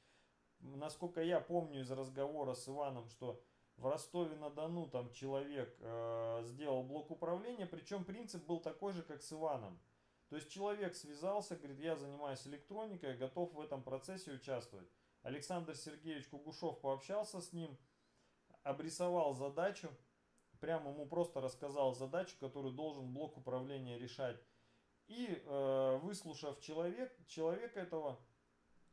S1: насколько я помню из разговора с Иваном, что в Ростове-на-Дону там человек э, сделал блок управления, причем принцип был такой же, как с Иваном. То есть человек связался, говорит, я занимаюсь электроникой, готов в этом процессе участвовать. Александр Сергеевич Кугушев пообщался с ним, обрисовал задачу, прямо ему просто рассказал задачу, которую должен блок управления решать. И э, выслушав человек, человека этого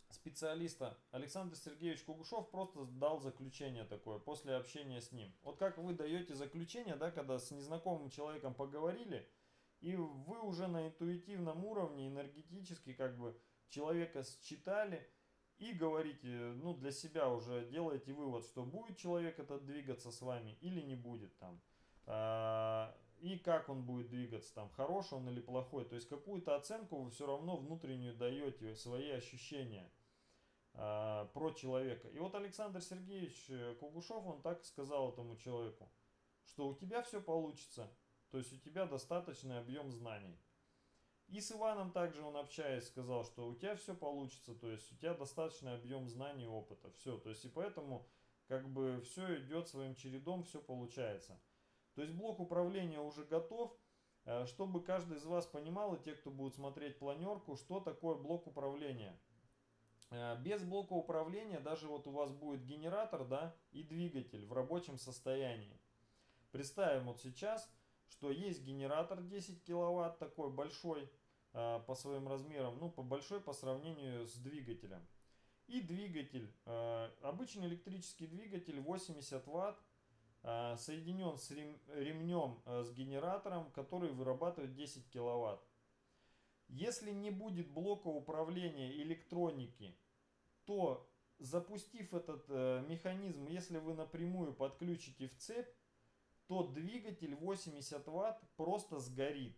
S1: специалиста, Александр Сергеевич Кугушев просто дал заключение такое после общения с ним. Вот как вы даете заключение, да, когда с незнакомым человеком поговорили, и вы уже на интуитивном уровне, энергетически как бы человека считали, и говорите, ну для себя уже делаете вывод, что будет человек этот двигаться с вами или не будет там. А, и как он будет двигаться там, хороший он или плохой. То есть какую-то оценку вы все равно внутреннюю даете, свои ощущения э, про человека. И вот Александр Сергеевич э, Кугушев, он так сказал этому человеку, что у тебя все получится, то есть у тебя достаточный объем знаний. И с Иваном также он общаясь сказал, что у тебя все получится, то есть у тебя достаточный объем знаний и опыта, все. То есть и поэтому как бы все идет своим чередом, все получается. То есть блок управления уже готов, э, чтобы каждый из вас понимал, и те, кто будет смотреть планерку, что такое блок управления. Э, без блока управления даже вот у вас будет генератор да, и двигатель в рабочем состоянии. Представим вот сейчас, что есть генератор 10 киловатт, такой большой э, по своим размерам, ну по большой по сравнению с двигателем. И двигатель, обычный электрический двигатель 80 ватт, Э, соединен с ремнем э, с генератором, который вырабатывает 10 киловатт. Если не будет блока управления электроники, то запустив этот э, механизм, если вы напрямую подключите в цепь, то двигатель 80 ватт просто сгорит.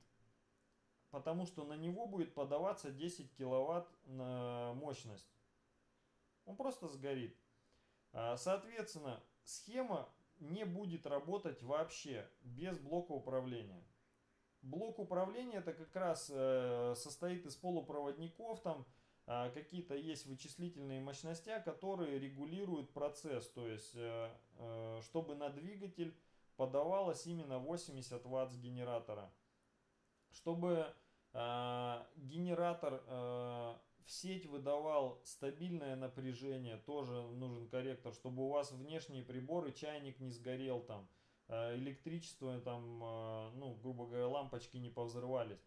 S1: Потому что на него будет подаваться 10 киловатт мощность. Он просто сгорит. Соответственно, схема не будет работать вообще без блока управления. Блок управления это как раз э, состоит из полупроводников, там э, какие-то есть вычислительные мощности, которые регулируют процесс, то есть э, э, чтобы на двигатель подавалось именно 80 ватт с генератора. Чтобы э, генератор э, в сеть выдавал стабильное напряжение, тоже нужен корректор, чтобы у вас внешние приборы, чайник не сгорел там, э, электричество там, э, ну, грубо говоря, лампочки не повзрывались.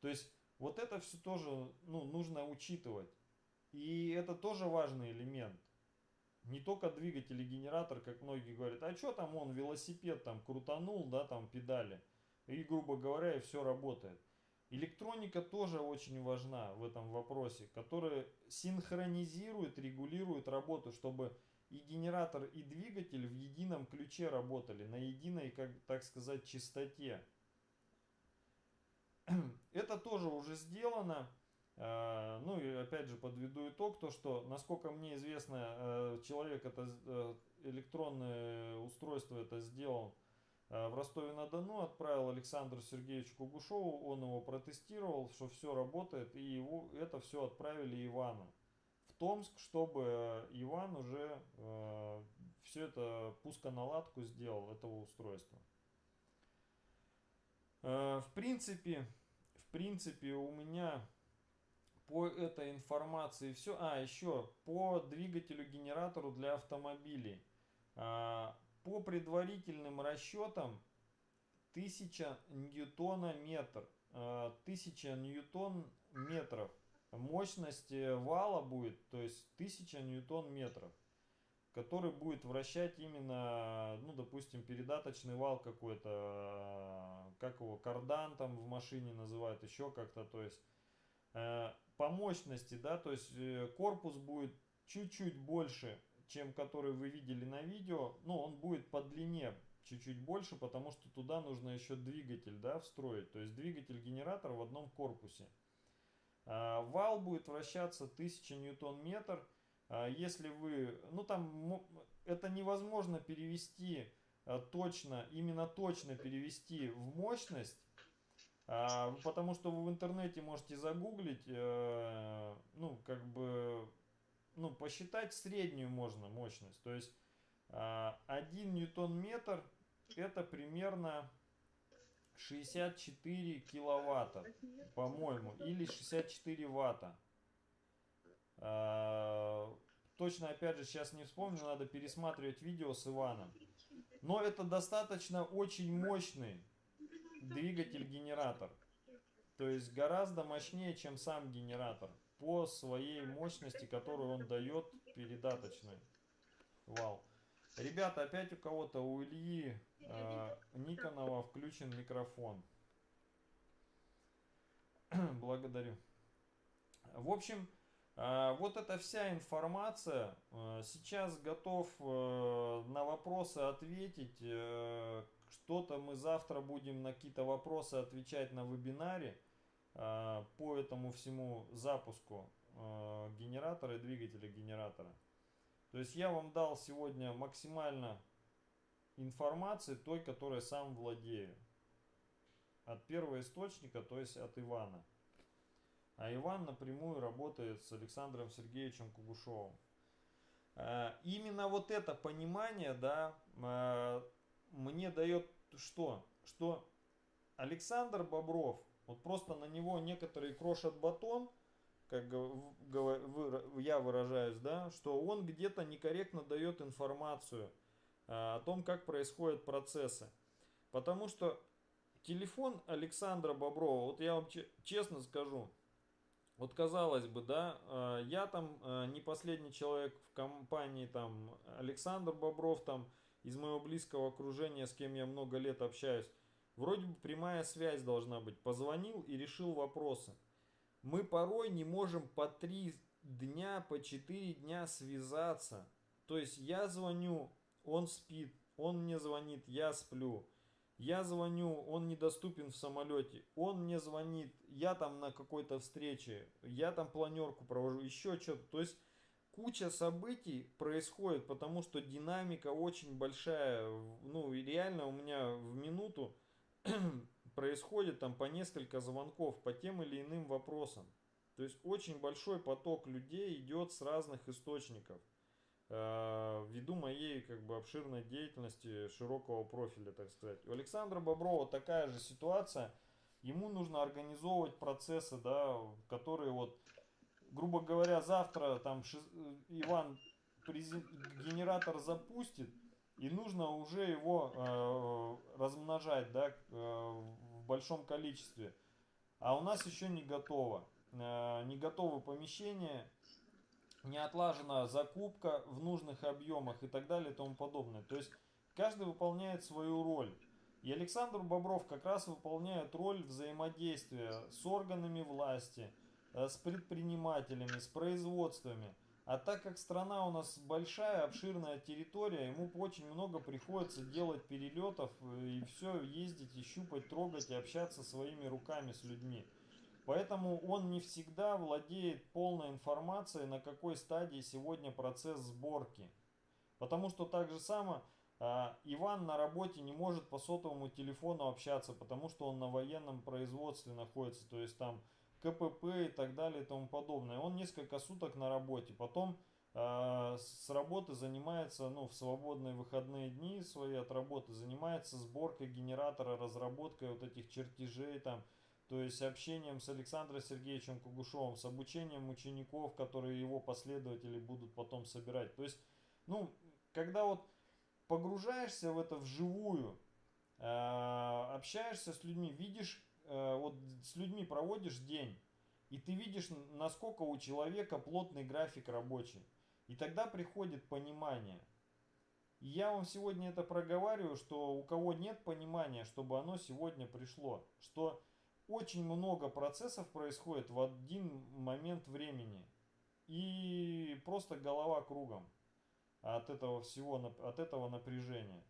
S1: То есть вот это все тоже ну, нужно учитывать. И это тоже важный элемент. Не только двигатель и генератор, как многие говорят, а что там он, велосипед там крутанул, да, там педали. И, грубо говоря, и все работает. Электроника тоже очень важна в этом вопросе, которая синхронизирует, регулирует работу, чтобы и генератор, и двигатель в едином ключе работали, на единой, как так сказать, частоте. Это тоже уже сделано. А, ну и опять же подведу итог, то что, насколько мне известно, э, человек это э, электронное устройство это сделал Э, в Ростове-на-Дону отправил Александру Сергеевичу Кугушеву, он его протестировал, что все работает, и его, это все отправили Ивану в Томск, чтобы Иван уже э, все это пусконаладку сделал этого устройства. Э, в принципе, в принципе у меня по этой информации все. А, еще по двигателю генератору для автомобилей. Э, по предварительным расчетам 1000 ньютона метр, 1000 э, ньютон метров мощность вала будет, то есть 1000 ньютон метров, который будет вращать именно, ну, допустим, передаточный вал какой-то, как его, кардан там в машине называют, еще как-то, то есть э, по мощности, да, то есть э, корпус будет чуть-чуть больше чем который вы видели на видео, ну, он будет по длине чуть-чуть больше, потому что туда нужно еще двигатель, да, встроить. То есть двигатель-генератор в одном корпусе. А, вал будет вращаться 1000 ньютон-метр. А, если вы, ну там, это невозможно перевести а, точно, именно точно перевести в мощность, потому что вы в интернете можете загуглить, э, ну, как бы ну, посчитать среднюю можно мощность. То есть 1 ньютон-метр это примерно 64 киловатта, по-моему, или 64 ватта. Точно, опять же, сейчас не вспомню, надо пересматривать видео с Иваном. Но это достаточно очень мощный двигатель-генератор. То есть гораздо мощнее, чем сам генератор. По своей мощности, которую он дает передаточной. Вау. Ребята, опять у кого-то, у Ильи э, Никонова включен микрофон. Благодарю. В общем, э, вот эта вся информация. Э, сейчас готов э, на вопросы ответить. Э, что-то мы завтра будем на какие-то вопросы отвечать на вебинаре э, по этому всему запуску э, генератора и двигателя генератора. То есть я вам дал сегодня максимально информации той, которой сам владею. От первого источника, то есть от Ивана. А Иван напрямую работает с Александром Сергеевичем Кугушевым. Э, именно вот это понимание, да, мне дает что? Что Александр Бобров, вот просто на него некоторые крошат батон, как я выражаюсь, да, что он где-то некорректно дает информацию а, о том, как происходят процессы. Потому что телефон Александра Боброва, вот я вам честно скажу, вот казалось бы, да, а, я там а, не последний человек в компании, там, Александр Бобров, там, из моего близкого окружения, с кем я много лет общаюсь, вроде бы прямая связь должна быть. Позвонил и решил вопросы мы порой не можем по три дня, по четыре дня связаться. То есть я звоню, он спит, он мне звонит, я сплю. Я звоню, он недоступен в самолете, он мне звонит, я там на какой-то встрече, я там планерку провожу, еще что-то. То есть куча событий происходит, потому что динамика очень большая. Ну реально у меня в минуту происходит там по несколько звонков по тем или иным вопросам. То есть очень большой поток людей идет с разных источников. Э, ввиду моей как бы обширной деятельности, широкого профиля, так сказать. У Александра Боброва такая же ситуация. Ему нужно организовывать процессы, да, которые вот, грубо говоря, завтра там Иван генератор запустит, и нужно уже его э, размножать, да, э, большом количестве. А у нас еще не готово. Э, не готовы помещения, не отлажена закупка в нужных объемах и так далее и тому подобное. То есть каждый выполняет свою роль. И Александр Бобров как раз выполняет роль взаимодействия с органами власти, с предпринимателями, с производствами – а так как страна у нас большая, обширная территория, ему очень много приходится делать перелетов э, и все, ездить и щупать, трогать и общаться своими руками с людьми. Поэтому он не всегда владеет полной информацией, на какой стадии сегодня процесс сборки. Потому что так же само а, Иван на работе не может по сотовому телефону общаться, потому что он на военном производстве находится. То есть там КПП и так далее и тому подобное. Он несколько суток на работе, потом э, с работы занимается, ну, в свободные выходные дни свои от работы, занимается сборкой генератора, разработкой вот этих чертежей там, то есть общением с Александром Сергеевичем Кугушевым, с обучением учеников, которые его последователи будут потом собирать. То есть, ну, когда вот погружаешься в это вживую, э, общаешься с людьми, видишь вот с людьми проводишь день, и ты видишь, насколько у человека плотный график рабочий. И тогда приходит понимание. И я вам сегодня это проговариваю, что у кого нет понимания, чтобы оно сегодня пришло. Что очень много процессов происходит в один момент времени. И просто голова кругом от этого всего, от этого напряжения.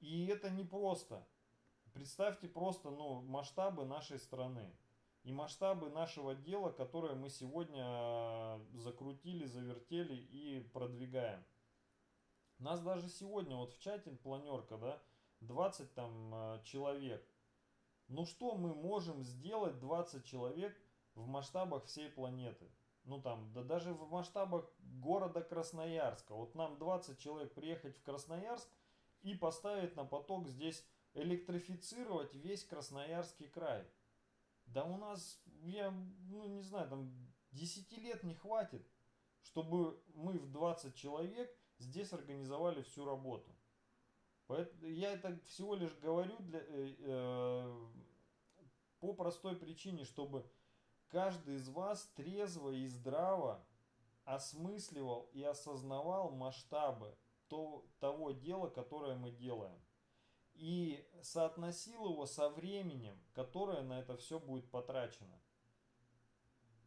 S1: И это не просто. Представьте просто ну, масштабы нашей страны и масштабы нашего дела, которое мы сегодня э, закрутили, завертели и продвигаем. Нас даже сегодня вот в чате планерка, да, 20 там э, человек. Ну что мы можем сделать 20 человек в масштабах всей планеты? ну там, да даже в масштабах города Красноярска. Вот нам 20 человек приехать в Красноярск и поставить на поток здесь, электрифицировать весь Красноярский край. Да у нас, я, ну не знаю, там 10 лет не хватит, чтобы мы в 20 человек здесь организовали всю работу. Поэтому я это всего лишь говорю для, э, э, по простой причине, чтобы каждый из вас трезво и здраво осмысливал и осознавал масштабы то, того дела, которое мы делаем. И соотносил его со временем, которое на это все будет потрачено.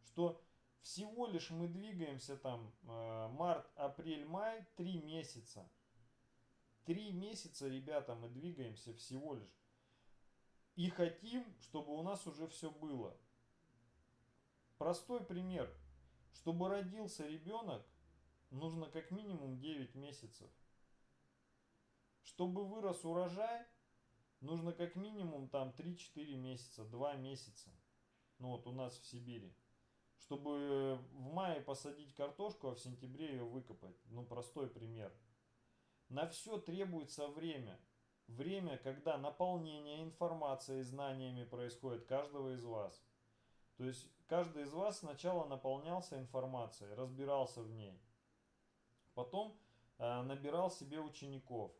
S1: Что всего лишь мы двигаемся там э, март, апрель, май, три месяца. Три месяца, ребята, мы двигаемся всего лишь. И хотим, чтобы у нас уже все было. Простой пример. Чтобы родился ребенок, нужно как минимум 9 месяцев. Чтобы вырос урожай, нужно как минимум там 3-4 месяца, 2 месяца. Ну вот у нас в Сибири. Чтобы в мае посадить картошку, а в сентябре ее выкопать. Ну простой пример. На все требуется время. Время, когда наполнение информацией знаниями происходит каждого из вас. То есть каждый из вас сначала наполнялся информацией, разбирался в ней. Потом э, набирал себе учеников.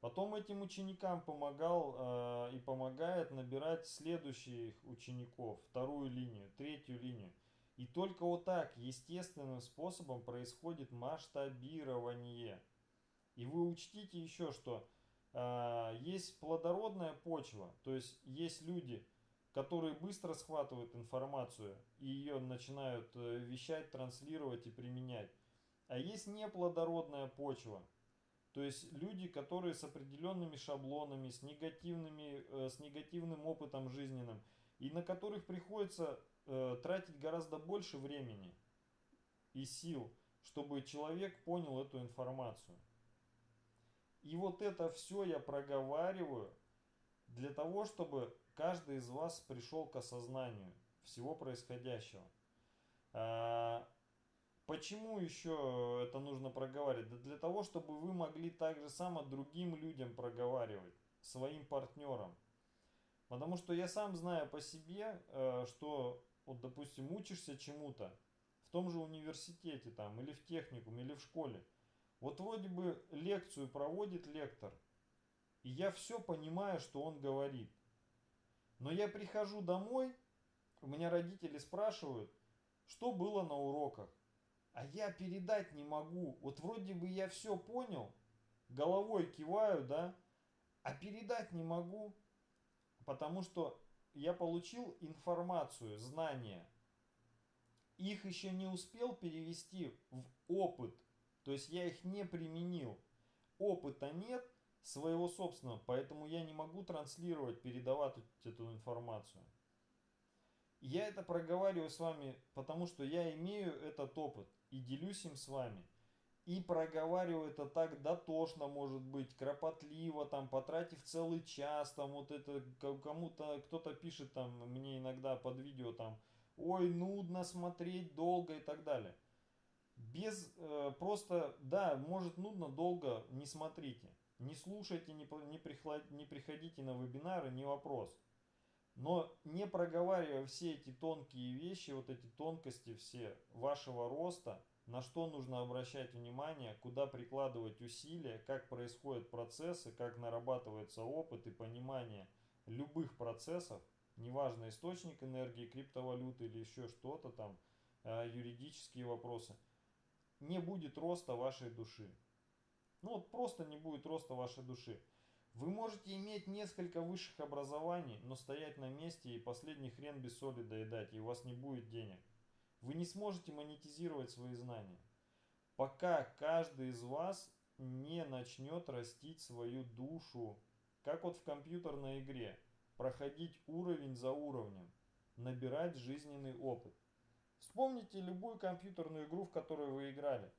S1: Потом этим ученикам помогал э, и помогает набирать следующих учеников, вторую линию, третью линию. И только вот так, естественным способом происходит масштабирование. И вы учтите еще, что э, есть плодородная почва, то есть есть люди, которые быстро схватывают информацию и ее начинают э, вещать, транслировать и применять. А есть неплодородная почва. То есть люди, которые с определенными шаблонами, с, негативными, э, с негативным опытом жизненным, и на которых приходится э, тратить гораздо больше времени и сил, чтобы человек понял эту информацию. И вот это все я проговариваю для того, чтобы каждый из вас пришел к осознанию всего происходящего. А, почему еще это нужно проговаривать? Да для того, чтобы вы могли так же само другим людям проговаривать, своим партнерам. Потому что я сам знаю по себе, э, что, вот, допустим, учишься чему-то в том же университете там, или в техникуме, или в школе. Вот вроде бы лекцию проводит лектор, и я все понимаю, что он говорит. Но я прихожу домой, у меня родители спрашивают, что было на уроках. А я передать не могу. Вот вроде бы я все понял, головой киваю, да, а передать не могу, потому что я получил информацию, знания. Их еще не успел перевести в опыт, то есть я их не применил. Опыта нет, своего собственного, поэтому я не могу транслировать, передавать эту информацию. Я это проговариваю с вами, потому что я имею этот опыт и делюсь им с вами. И проговариваю это так дотошно, может быть, кропотливо, там, потратив целый час, там, вот это, кому-то, кто-то пишет там мне иногда под видео, там, ой, нудно смотреть долго и так далее. Без, э, просто, да, может нудно, долго, не смотрите. Не слушайте, не, не, прихлад, не приходите на вебинары, не вопрос. Но не проговаривая все эти тонкие вещи, вот эти тонкости все вашего роста, на что нужно обращать внимание, куда прикладывать усилия, как происходят процессы, как нарабатывается опыт и понимание любых процессов, неважно источник энергии, криптовалюты или еще что-то там, э, юридические вопросы, не будет роста вашей души. Ну вот просто не будет роста вашей души. Вы можете иметь несколько высших образований, но стоять на месте и последний хрен без соли доедать, и у вас не будет денег. Вы не сможете монетизировать свои знания. Пока каждый из вас не начнет растить свою душу, как вот в компьютерной игре, проходить уровень за уровнем, набирать жизненный опыт. Вспомните любую компьютерную игру, в которую вы играли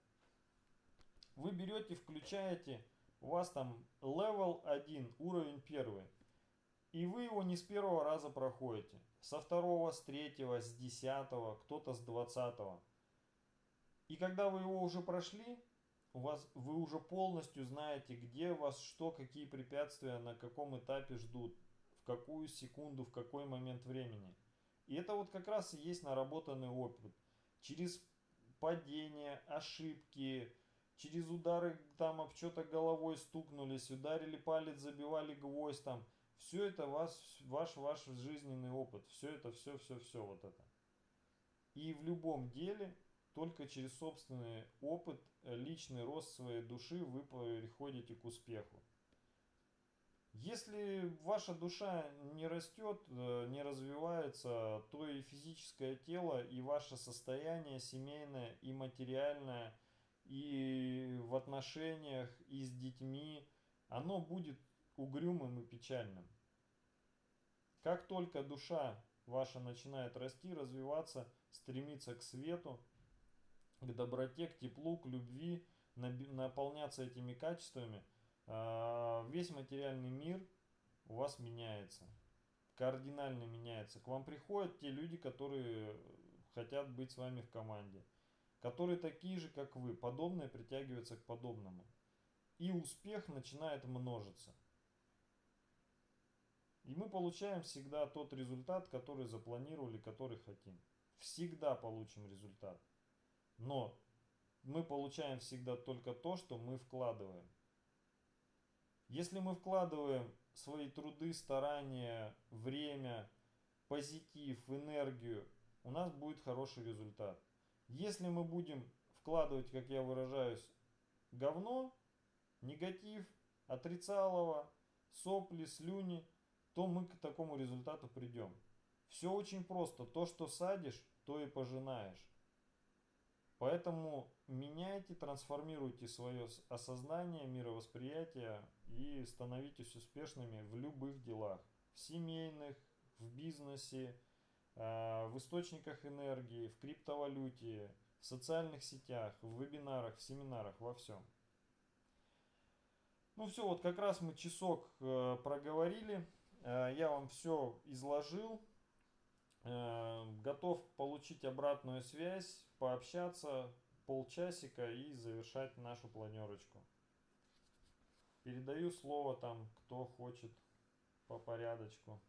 S1: вы берете, включаете, у вас там level 1, уровень 1, и вы его не с первого раза проходите, со второго, с третьего, с десятого, кто-то с двадцатого. И когда вы его уже прошли, у вас, вы уже полностью знаете, где вас что, какие препятствия, на каком этапе ждут, в какую секунду, в какой момент времени. И это вот как раз и есть наработанный опыт. Через падения, ошибки, через удары там об что-то головой стукнулись, ударили палец, забивали гвоздь там. Все это вас, ваш, ваш жизненный опыт. Все это, все, все, все вот это. И в любом деле только через собственный опыт, э, личный рост своей души вы приходите к успеху. Если ваша душа не растет, э, не развивается, то и физическое тело, и ваше состояние семейное, и материальное, и в отношениях, и с детьми, оно будет угрюмым и печальным. Как только душа ваша начинает расти, развиваться, стремиться к свету, к доброте, к теплу, к любви, наполняться этими качествами, а, весь материальный мир у вас меняется, кардинально меняется. К вам приходят те люди, которые хотят быть с вами в команде, которые такие же, как вы, подобное притягивается к подобному. И успех начинает множиться. И мы получаем всегда тот результат, который запланировали, который хотим. Всегда получим результат. Но мы получаем всегда только то, что мы вкладываем. Если мы вкладываем свои труды, старания, время, позитив, энергию, у нас будет хороший результат. Если мы будем вкладывать, как я выражаюсь, говно, негатив, отрицалово, сопли, слюни, то мы к такому результату придем. Все очень просто. То, что садишь, то и пожинаешь. Поэтому меняйте, трансформируйте свое осознание, мировосприятие и становитесь успешными в любых делах. В семейных, в бизнесе, в источниках энергии, в криптовалюте, в социальных сетях, в вебинарах, в семинарах, во всем. Ну все, вот как раз мы часок э, проговорили. Э, я вам все изложил. Э, готов получить обратную связь, пообщаться полчасика и завершать нашу планерочку. Передаю слово там, кто хочет по порядочку.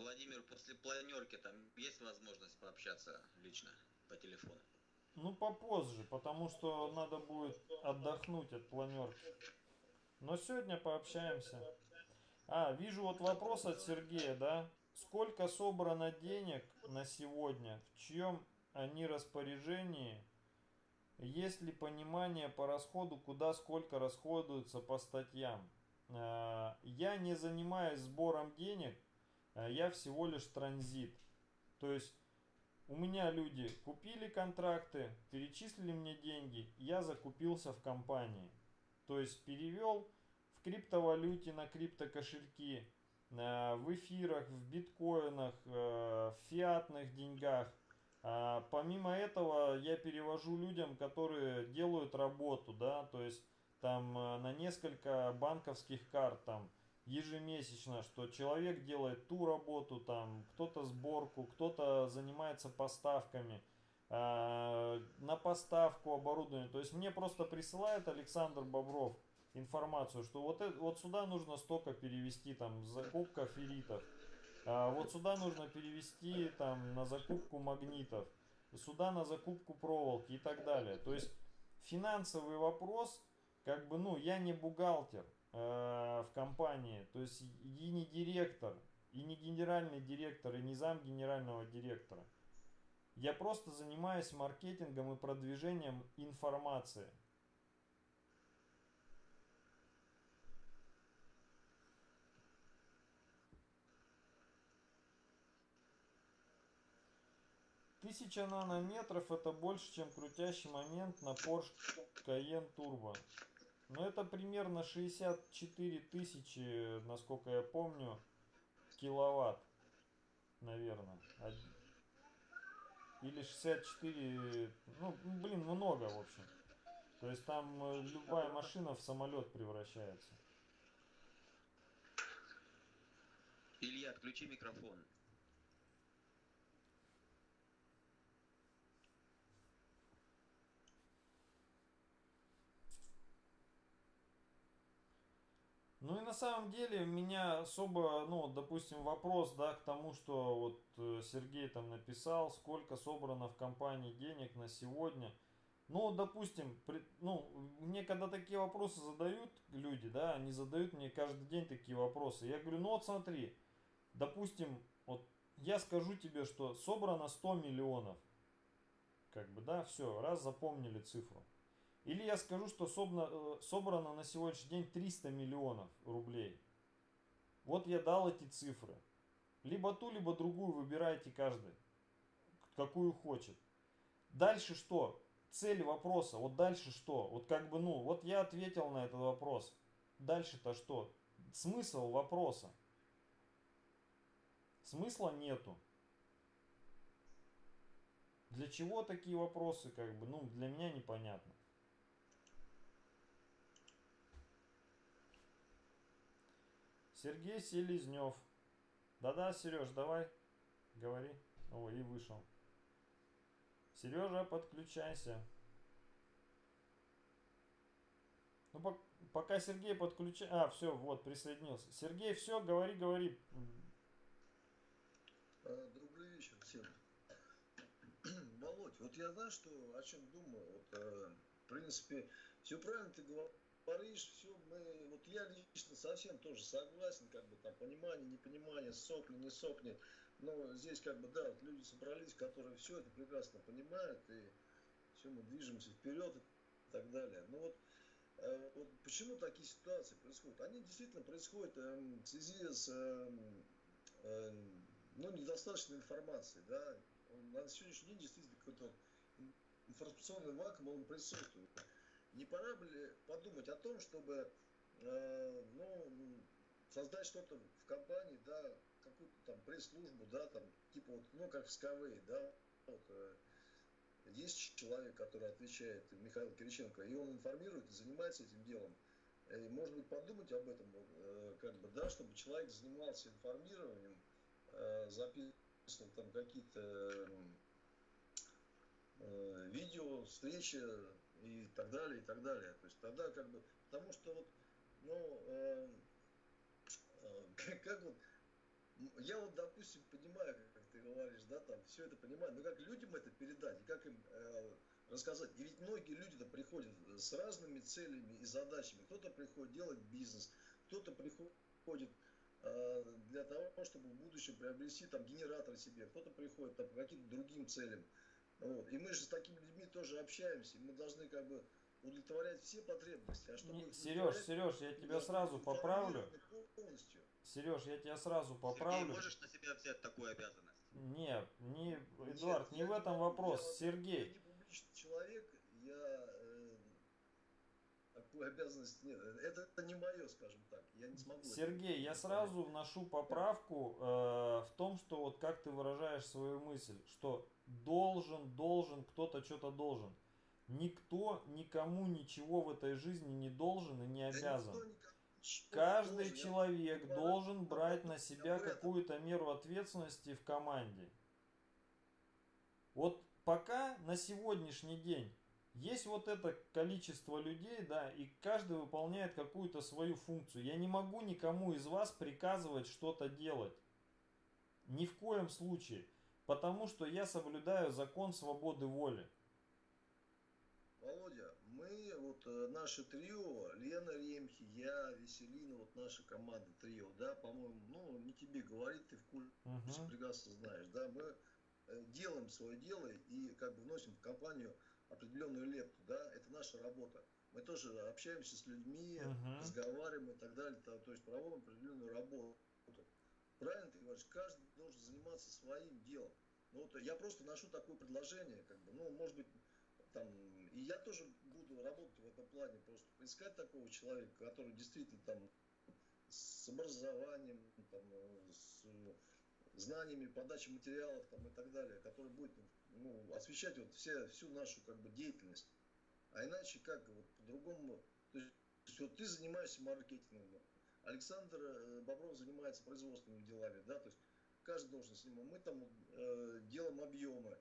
S2: Владимир, после планерки там есть возможность пообщаться лично по телефону?
S1: Ну, попозже, потому что надо будет отдохнуть от планерки. Но сегодня пообщаемся. А, вижу вот вопрос от Сергея, да? Сколько собрано денег на сегодня? В чьем они распоряжении? Есть ли понимание по расходу, куда сколько расходуется по статьям? А, я не занимаюсь сбором денег, я всего лишь транзит. То есть у меня люди купили контракты, перечислили мне деньги, я закупился в компании. То есть перевел в криптовалюте на криптокошельки, э, в эфирах, в биткоинах, э, в фиатных деньгах. А помимо этого я перевожу людям, которые делают работу, да, то есть там э, на несколько банковских карт там ежемесячно, что человек делает ту работу, там кто-то сборку, кто-то занимается поставками, э, на поставку оборудования. То есть мне просто присылает Александр Бобров информацию, что вот, это, вот сюда нужно столько перевести, там, закупка ферритов, а вот сюда нужно перевести там на закупку магнитов, сюда на закупку проволоки и так далее. То есть финансовый вопрос, как бы, ну, я не бухгалтер, в компании. То есть и не директор, и не генеральный директор, и не зам генерального директора. Я просто занимаюсь маркетингом и продвижением информации. Тысяча нанометров это больше, чем крутящий момент на Porsche Cayenne Turbo. Ну, это примерно 64 тысячи, насколько я помню, киловатт, наверное. Или 64, ну, блин, много, в общем. То есть там э, любая машина в самолет превращается.
S2: Илья, отключи микрофон.
S1: Ну и на самом деле у меня особо, ну, допустим, вопрос, да, к тому, что вот э, Сергей там написал, сколько собрано в компании денег на сегодня. Ну, допустим, при, ну, мне когда такие вопросы задают люди, да, они задают мне каждый день такие вопросы. Я говорю, ну вот смотри, допустим, вот я скажу тебе, что собрано 100 миллионов. Как бы, да, все, раз запомнили цифру. Или я скажу, что собрано, э, собрано на сегодняшний день 300 миллионов рублей. Вот я дал эти цифры. Либо ту, либо другую выбирайте каждый. Какую хочет. Дальше что? Цель вопроса. Вот дальше что? Вот как бы, ну, вот я ответил на этот вопрос. Дальше-то что? Смысл вопроса. Смысла нету. Для чего такие вопросы, как бы, ну, для меня непонятно. Сергей Селезнев. Да-да, Сереж, давай. Говори. О, и вышел. Сережа, подключайся. Ну, по пока Сергей подключает... А, все, вот, присоединился. Сергей, все, говори, говори.
S3: А, добрый вечер всем. Володь, вот я знаю, что, о чем думаю. Вот, э, в принципе, все правильно ты говоришь Париж, все, мы, вот я лично совсем тоже согласен, как бы там понимание, непонимание, сопли, не сопли. Но здесь как бы, да, вот люди собрались, которые все это прекрасно понимают, и все, мы движемся вперед и так далее. Но вот, э, вот почему такие ситуации происходят? Они действительно происходят э, в связи с э, э, ну, недостаточной информацией, да. На сегодняшний день действительно какой-то информационный вакуум, он присутствует не пора ли подумать о том, чтобы э, ну, создать что-то в компании, да, какую-то там пресс-службу, да, там, типа вот, ну, как в Skyway, да, вот, э, есть человек, который отвечает, Михаил Кириченко, и он информирует и занимается этим делом. И, может быть, подумать об этом, э, как бы, да, чтобы человек занимался информированием, э, записывал там какие-то э, видео, встречи, и так далее, и так далее. То есть тогда как бы, потому что вот, ну, э, э, как, как вот, я вот, допустим, понимаю, как ты говоришь, да, там, все это понимаю, но как людям это передать, и как им э, рассказать. И ведь многие люди-то приходят с разными целями и задачами. Кто-то приходит делать бизнес, кто-то приходит э, для того, чтобы в будущем приобрести там генератор себе, кто-то приходит там, по каким-то другим целям. Вот. И мы же с такими людьми тоже общаемся. Мы должны как бы удовлетворять все потребности. А чтобы
S1: Не, Сереж, Сереж, я тебя сразу поправлю.
S3: Полностью.
S1: Сереж, я тебя сразу поправлю.
S2: Сергей, можешь на себя взять такую обязанность?
S1: Нет, не, Эдуард, не в этом вопрос.
S3: Я,
S1: Сергей.
S3: Я не публичный человек, я э, такую обязанность нет. Это, это не мое, скажем так. Я не смогу.
S1: Сергей, я сразу вношу поправку э, в том, что вот как ты выражаешь свою мысль, что должен, должен, кто-то что-то должен. Никто никому ничего в этой жизни не должен и не обязан. Каждый человек должен брать на себя какую-то меру ответственности в команде. Вот пока на сегодняшний день есть вот это количество людей, да, и каждый выполняет какую-то свою функцию. Я не могу никому из вас приказывать что-то делать. Ни в коем случае. Потому что я соблюдаю закон свободы воли.
S3: Володя, мы, вот э, наше трио, Лена Ремхи, я, Веселина, вот наша команда трио, да, по-моему, ну, не тебе говорить, ты в курсе угу. прекрасно знаешь, да, мы э, делаем свое дело и как бы вносим в компанию определенную лепту, да, это наша работа. Мы тоже общаемся с людьми, угу. разговариваем и так далее, то, то есть проводим определенную работу. Правильно ты говоришь, каждый должен заниматься своим делом. Ну, вот я просто ношу такое предложение, как бы, ну, может быть, там, и я тоже буду работать в этом плане, просто искать такого человека, который действительно там с образованием, там, с знаниями, подачей материалов там, и так далее, который будет ну, освещать вот все, всю нашу как бы, деятельность. А иначе как вот по-другому, то есть вот ты занимаешься маркетингом, Александр э, Бобров занимается производственными делами, да, то есть каждый должен с ним. Мы там э, делаем объемы,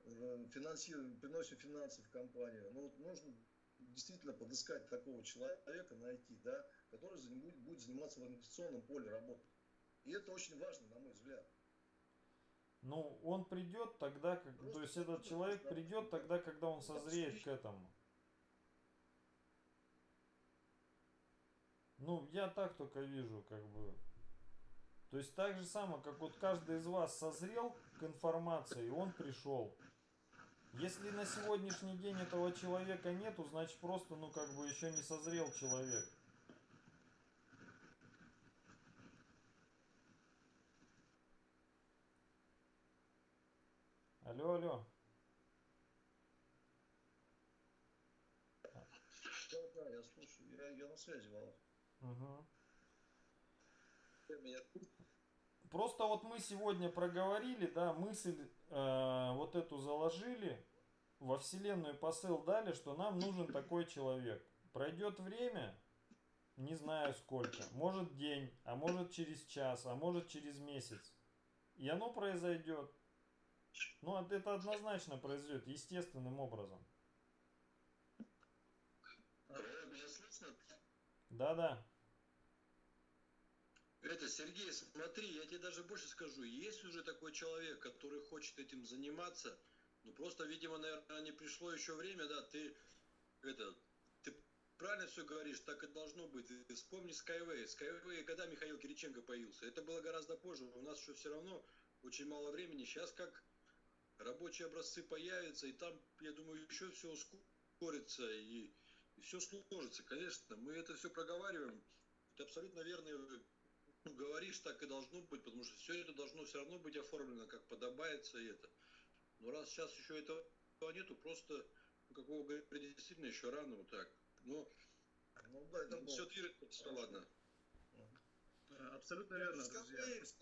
S3: э, финансируем, приносим финансы в компанию. Ну вот нужно действительно подыскать такого человека, найти, да, который будет, будет заниматься в инвестиционном поле работы. И это очень важно, на мой взгляд.
S1: Ну, он придет тогда, как, то есть этот человек придет тогда, когда он созреет к этому. Ну, я так только вижу, как бы. То есть так же самое, как вот каждый из вас созрел к информации, и он пришел. Если на сегодняшний день этого человека нету, значит просто, ну, как бы еще не созрел человек. Алло, алло.
S3: Да, да, я слушаю. Я, я на связи, Володь.
S1: Угу. Просто вот мы сегодня проговорили, да, мысль э, вот эту заложили, во Вселенную посыл дали, что нам нужен такой человек. Пройдет время, не знаю сколько, может день, а может через час, а может через месяц. И оно произойдет. Ну, а это однозначно произойдет, естественным образом.
S2: Слышно?
S1: Да-да.
S4: Это, Сергей, смотри, я тебе даже больше скажу. Есть уже такой человек, который хочет этим заниматься, ну просто, видимо, наверное, не пришло еще время, да, ты, это, ты правильно все говоришь, так и должно быть. Ты вспомни Skyway. Skyway, когда Михаил Кириченко появился? Это было гораздо позже. У нас еще все равно очень мало времени. Сейчас как рабочие образцы появятся, и там, я думаю, еще все ускорится, и, и все сложится. Конечно, мы это все проговариваем. Ты абсолютно верно ну, говоришь, так и должно быть, потому что все это должно все равно быть оформлено, как подобается и это. Но раз сейчас еще этого нету, просто, ну, как вы говорите, действительно еще рано вот так. Но
S3: Ну да, это
S4: все
S3: было.
S4: движется, ладно.
S5: Абсолютно верно, друзья.
S3: В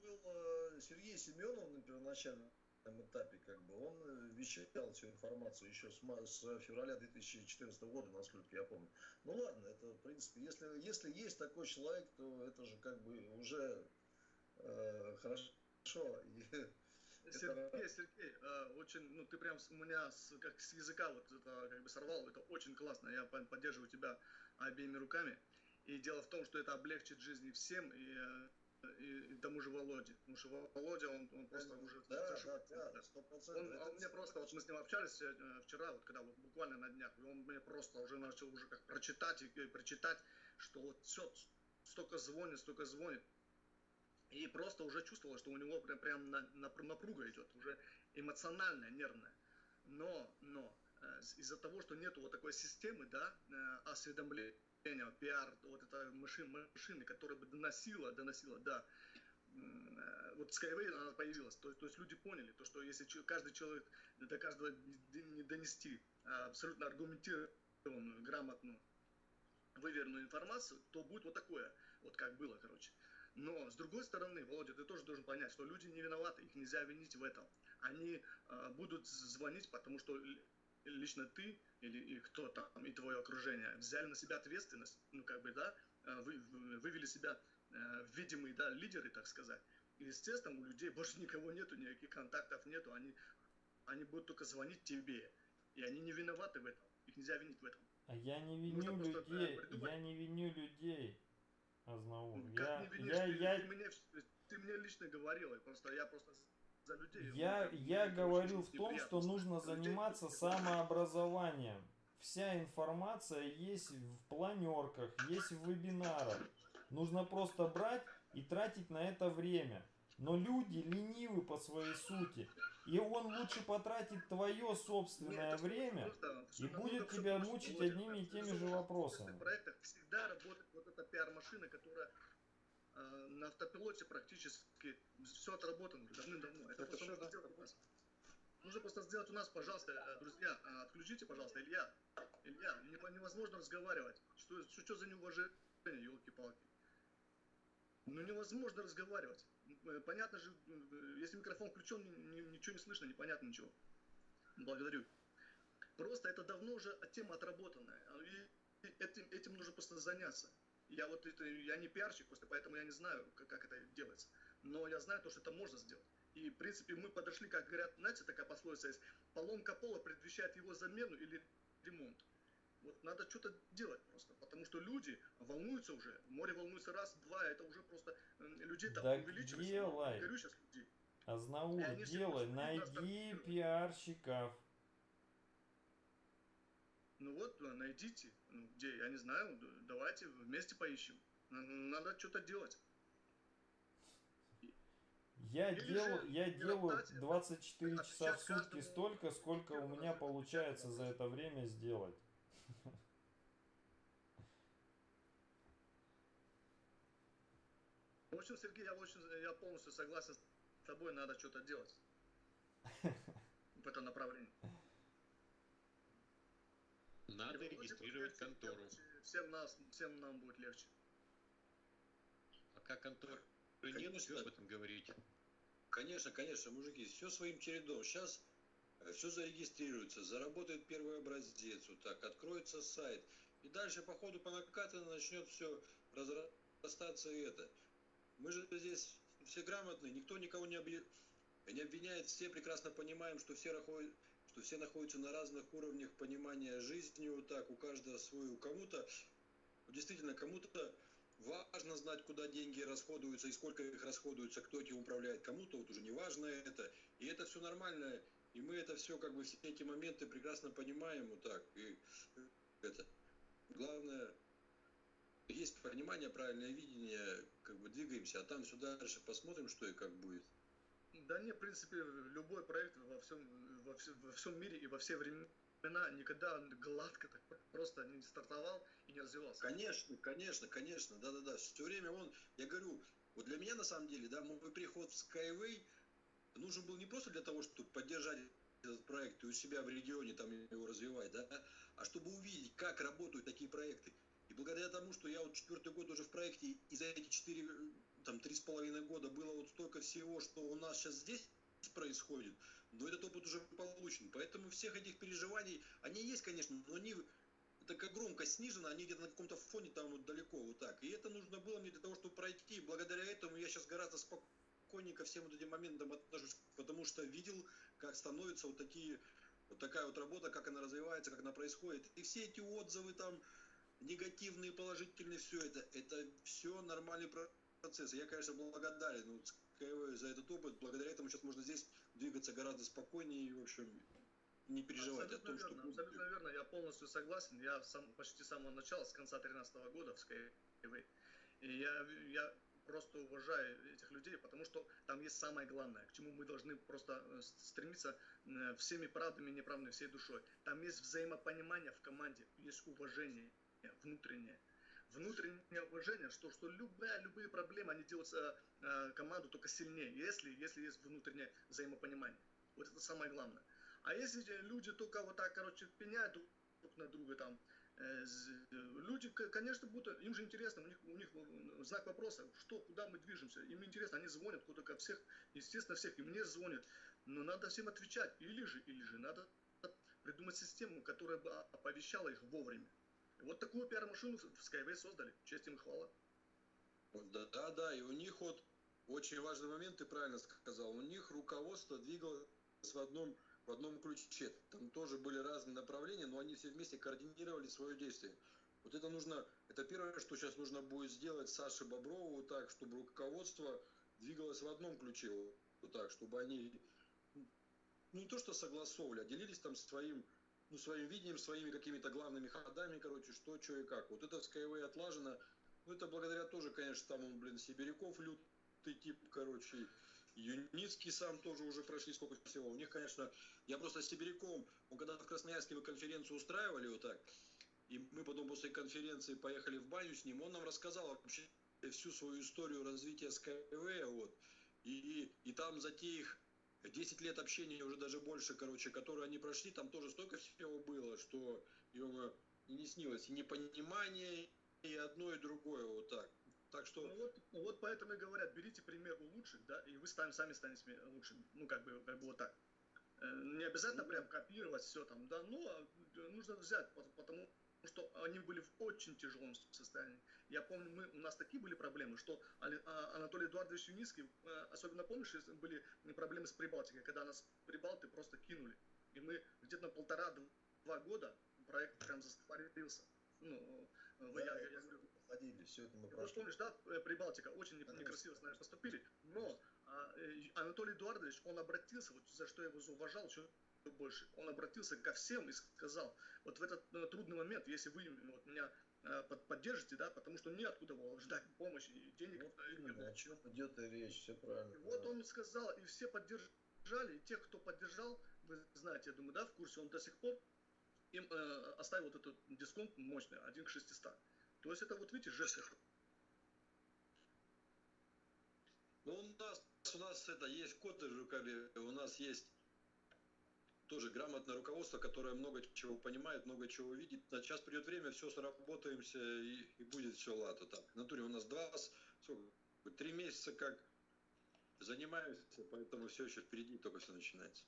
S3: был э, Сергей Семенов на первоначальном этапе, как бы, он э, вещал всю информацию еще с, с февраля 2014 года, насколько я помню. Ну ладно, это, в принципе, если, если есть такой человек, то это же как бы уже э, хорошо.
S5: Сергей, Сергей, э, очень, ну ты прям с- меня с, как с языка вот это как бы сорвал, это очень классно, я по- поддерживаю тебя обеими руками. И дело в том, что это облегчит жизни всем и, э, и, и тому же Володе, потому что Володя, он, он просто уже
S3: да,
S5: зашел.
S3: да, да, сто процентов.
S5: Он, он мне просто, вот мы с ним общались э, вчера, вот когда вот буквально на днях, и он мне просто уже начал уже как прочитать и, и прочитать, что вот все, столько звонит, столько звонит. И просто уже чувствовала, что у него прям, прям на, на- напруга идет, уже эмоциональная, нервная. Но, но э, из-за того, что нету вот такой системы, да, э, осведомления, пиар, вот этой машины, машины, которая бы доносила, доносила, да, э, вот Skyway она появилась, то, то есть люди поняли, то, что если каждый человек до каждого не не донести а, абсолютно аргументированную, грамотную, выверенную информацию, то будет вот такое, вот как было, короче. Но, с другой стороны, Володя, ты тоже должен понять, что люди не виноваты, их нельзя винить в этом. Они а, будут звонить, потому что лично ты или и кто там, и твое окружение взяли на себя ответственность, ну, как бы, да, а, вы, вы- вывели себя э, в видимые, да, лидеры, так сказать. И, естественно, у людей больше никого нету, никаких контактов нету, они, они будут только звонить тебе. И они не виноваты в этом, их нельзя винить в этом.
S1: А я не
S5: Нужно
S1: виню
S5: просто, э,
S1: людей, я не виню людей, Азнаул.
S5: Ну, Как
S1: Я,
S5: не винишь,
S1: я,
S5: ты,
S1: я,
S5: ты мне, ты мне лично говорил, и просто я просто.
S1: Я, я говорю в том, что нужно заниматься самообразованием. Вся информация есть в планерках, есть в вебинарах. Нужно просто брать и тратить на это время. Но люди ленивы по своей сути. И он лучше потратит твое собственное
S5: Нет,
S1: время.
S5: просто
S1: и будет тебя мучить одними и теми же вопросами.
S5: В проектах всегда работает вот эта пиар-машина, которая на автопилоте практически все отработано давным-давно. Это,
S1: Это всё,
S5: нужно
S1: да.
S5: сделать у нас. Нужно просто сделать у нас, пожалуйста, э, друзья, э, отключите, пожалуйста, Илья. Илья, не- невозможно разговаривать. Что, что, что за неуважение, елки-палки? Ну невозможно разговаривать. Э, Понятно же, э, если микрофон включен, ни- ни- ничего не слышно, непонятно ничего. Благодарю. Просто это давно уже тема отработанная. И этим, этим нужно просто заняться. Я вот это, я не пиарщик, просто поэтому я не знаю, как, как это делается. Но я знаю то, что это можно сделать. И, в принципе, мы подошли, как говорят, знаете, такая пословица есть, поломка пола предвещает его замену или ремонт. Вот надо что-то делать просто, потому что люди волнуются уже. Море волнуется раз, два, это уже просто людей там
S1: так
S5: увеличивается.
S1: делай.
S5: Говорю сейчас людей. Они все
S1: делай, найди пиарщиков.
S5: Ну вот, э, найдите, ну, где, я не знаю, давайте вместе поищем. Надо что-то делать.
S1: Я
S5: Или
S1: делаю,
S5: же
S1: я делаю
S5: равнать это,
S1: 24 часа в сутки
S5: каждому
S1: столько, сколько у меня получается за это время сделать.
S5: В общем, Сергей, я, очень, я полностью согласен с тобой, надо что-то делать в этом направлении.
S4: Надо
S5: И
S4: регистрировать контору.
S5: Всем, нас, всем нам будет легче.
S4: Пока конторы нет,
S2: Конечно.
S4: что об этом говорить.
S2: Конечно, конечно, мужики, все своим чередом. Сейчас все зарегистрируется, заработает первый образец, вот так, откроется сайт. И дальше по ходу по накатанной начнет все разрастаться и это. Мы же здесь все грамотные, никто никого не, объ- не обвиняет, все прекрасно понимаем, что все, находят, что все находятся на разных уровнях понимания жизни, вот так, у каждого свой, у кому-то, действительно, кому-то важно знать, куда деньги расходуются и сколько их расходуется, кто этим управляет, кому-то вот уже не важно это. И это все нормально. И мы это все, как бы, все эти моменты прекрасно понимаем, вот так. И это. Главное, есть понимание, правильное видение, как бы двигаемся, а там все дальше посмотрим, что и как будет.
S5: Да не, в принципе, любой проект во всем, во, всем, во всем мире и во все времена никогда гладко так просто не стартовал и не развивался.
S2: Конечно, конечно, конечно, да-да-да. Все время он, я говорю, вот для меня на самом деле, да, мой приход в Skyway нужен был не просто для того, чтобы поддержать этот проект и у себя в регионе там его развивать, да, а чтобы увидеть, как работают такие проекты. И благодаря тому, что я вот четвертый год уже в проекте, и за эти четыре, там, три с половиной года было вот столько всего, что у нас сейчас здесь происходит, но этот опыт уже получен. Поэтому всех этих переживаний, они есть, конечно, но они такая громкость снижена, они где-то на каком-то фоне там вот далеко вот так. И это нужно было мне для того, чтобы пройти. Благодаря этому я сейчас гораздо спокойнее ко всем вот этим моментам отношусь, потому что видел, как становятся вот такие, вот такая вот работа, как она развивается, как она происходит. И все эти отзывы там, негативные, положительные, все это, это все нормальный процесс. И я, конечно, благодарен Skyway за этот опыт. Благодаря этому сейчас можно здесь двигаться гораздо спокойнее и, в общем, не переживать
S5: абсолютно
S2: о том,
S5: верно,
S2: что...
S5: Абсолютно верно, я полностью согласен. Я сам, почти с самого начала, с конца 2013 года в Skyway. И я, я просто уважаю этих людей, потому что там есть самое главное, к чему мы должны просто э, стремиться э, всеми правдами и неправдами, всей душой. Там есть взаимопонимание в команде, есть уважение внутреннее. Внутреннее уважение, что, что любая, любые проблемы, они делают э, команду только сильнее, если, если есть внутреннее взаимопонимание. Вот это самое главное. А если люди только вот так, короче, пеняют друг на друга там, э, люди, конечно, будут, им же интересно, у них, у них знак вопроса, что, куда мы движемся, им интересно, они звонят куда ко всех, естественно, всех, и мне звонят, но надо всем отвечать, или же, или же, надо придумать систему, которая бы оповещала их вовремя. Вот такую пиар-машину в Skyway создали, честь им и хвала.
S2: Да, да, да, и у них вот очень важный момент, ты правильно сказал, у них руководство двигалось в одном в одном ключе. Там тоже были разные направления, но они все вместе координировали свое действие. Вот это нужно, это первое, что сейчас нужно будет сделать Саше Боброву, так, чтобы руководство двигалось в одном ключе, вот так, чтобы они ну, не то что согласовывали, а делились там своим, ну, своим видением, своими какими-то главными ходами, короче, что, что и как. Вот это в Skyway отлажено. Ну, это благодаря тоже, конечно, там блин, Сибиряков лютый тип, короче, Юницкий сам тоже уже прошли сколько всего. У них, конечно, я просто с Сибиряком, он когда в Красноярске вы конференцию устраивали вот так, и мы потом после конференции поехали в баню с ним, он нам рассказал вообще всю свою историю развития Skyway, вот, и, и там за те их 10 лет общения, уже даже больше, короче, которые они прошли, там тоже столько всего было, что и не снилось, и непонимание, и одно, и другое, вот так. Так что...
S5: Ну вот, ну вот поэтому и говорят, берите пример у лучших, да, и вы сами, сами станете лучшими. Ну, как бы, как бы вот так. Не обязательно прям копировать все там, да, но нужно взять, потому что они были в очень тяжелом состоянии. Я помню, мы, у нас такие были проблемы, что а, Анатолий Эдуардович Юницкий, э, особенно помнишь, были проблемы с Прибалтикой, когда нас Прибалты просто кинули. И мы где-то на полтора-два года проект прям застопорился. Ну,
S3: да, я, я, я говорю, ходили, все это мы
S5: прошли. помнишь, да, э, Прибалтика, очень Конечно. некрасиво с нами поступили, но а, Анатолий Эдуардович, он обратился, вот за что я его зауважал, что больше. Он обратился ко всем и сказал, вот в этот ну, трудный момент, если вы вот, меня э, поддержите, да, потому что неоткуда было ждать помощи и денег. Вот
S3: именно, о чем идет речь, все правильно. И
S5: вот он сказал, и все поддержали, и тех, кто поддержал, вы знаете, я думаю, да, в курсе, он до сих пор им э, оставил вот этот дисконт мощный, 1 к 600. То есть это вот видите, жест.
S4: Ну, у нас, у нас это есть код Жукабе, у нас есть тоже грамотное руководство, которое много чего понимает, много чего видит. На час придет время, все сработаемся и, и будет все ладно. Так, в натуре у нас два, сколько, три месяца как занимаемся, поэтому все еще впереди только все начинается.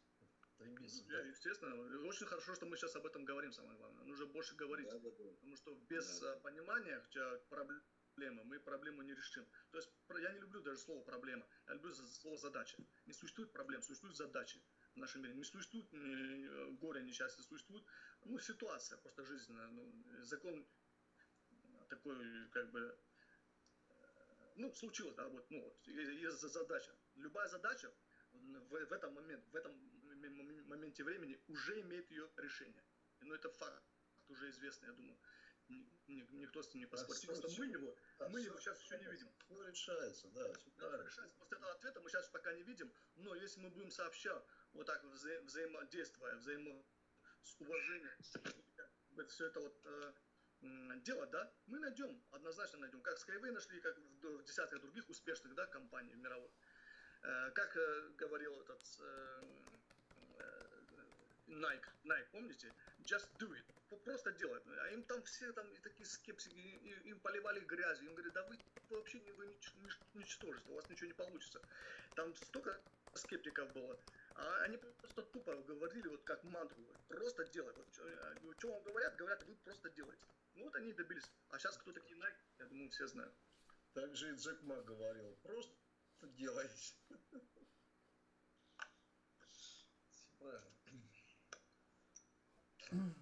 S5: Три месяца. Да, естественно. Очень хорошо, что мы сейчас об этом говорим, самое главное. Нужно больше говорить. Да, да, да. Потому что без да. понимания проблемы мы проблему не решим. То есть я не люблю даже слово проблема, я люблю слово задача. Не существует проблем, существуют задачи в нашем мире. Не существует э, горе, несчастье, существует ну, ситуация просто жизненная. Ну, закон такой, как бы, э, ну, случилось, да, вот, ну, вот, есть задача. Любая задача в, в этом момент, в этом моменте времени уже имеет ее решение. Ну, это факт уже известный, я думаю. Никто с ним не поспорит. А Просто мы его, а мы его сейчас еще не видим.
S3: Ну, решается, да.
S5: да решается. После этого ответа мы сейчас пока не видим, но если мы будем сообща вот так вза взаимодействуя, взаимо с уважением, все это вот э, делать, да, мы найдем, однозначно найдем. Как Skyway нашли, как в, в десятках других успешных, да, компаний мировых. Э, как э, говорил этот э, э, Nike, Nike, помните? Just do it. Просто делай. А им там все там и такие скепсики, им поливали грязью. Им говорят, да вы вообще не вы ничтожество, у вас ничего не получится. Там столько скептиков было. А они просто тупо говорили, вот как мантру, просто делай. Вот, что, э, вам говорят, говорят, вы просто делайте. Ну вот они и добились. А сейчас кто такие Nike, я думаю, все знают.
S3: Так же и Джек Ма говорил, просто делайте.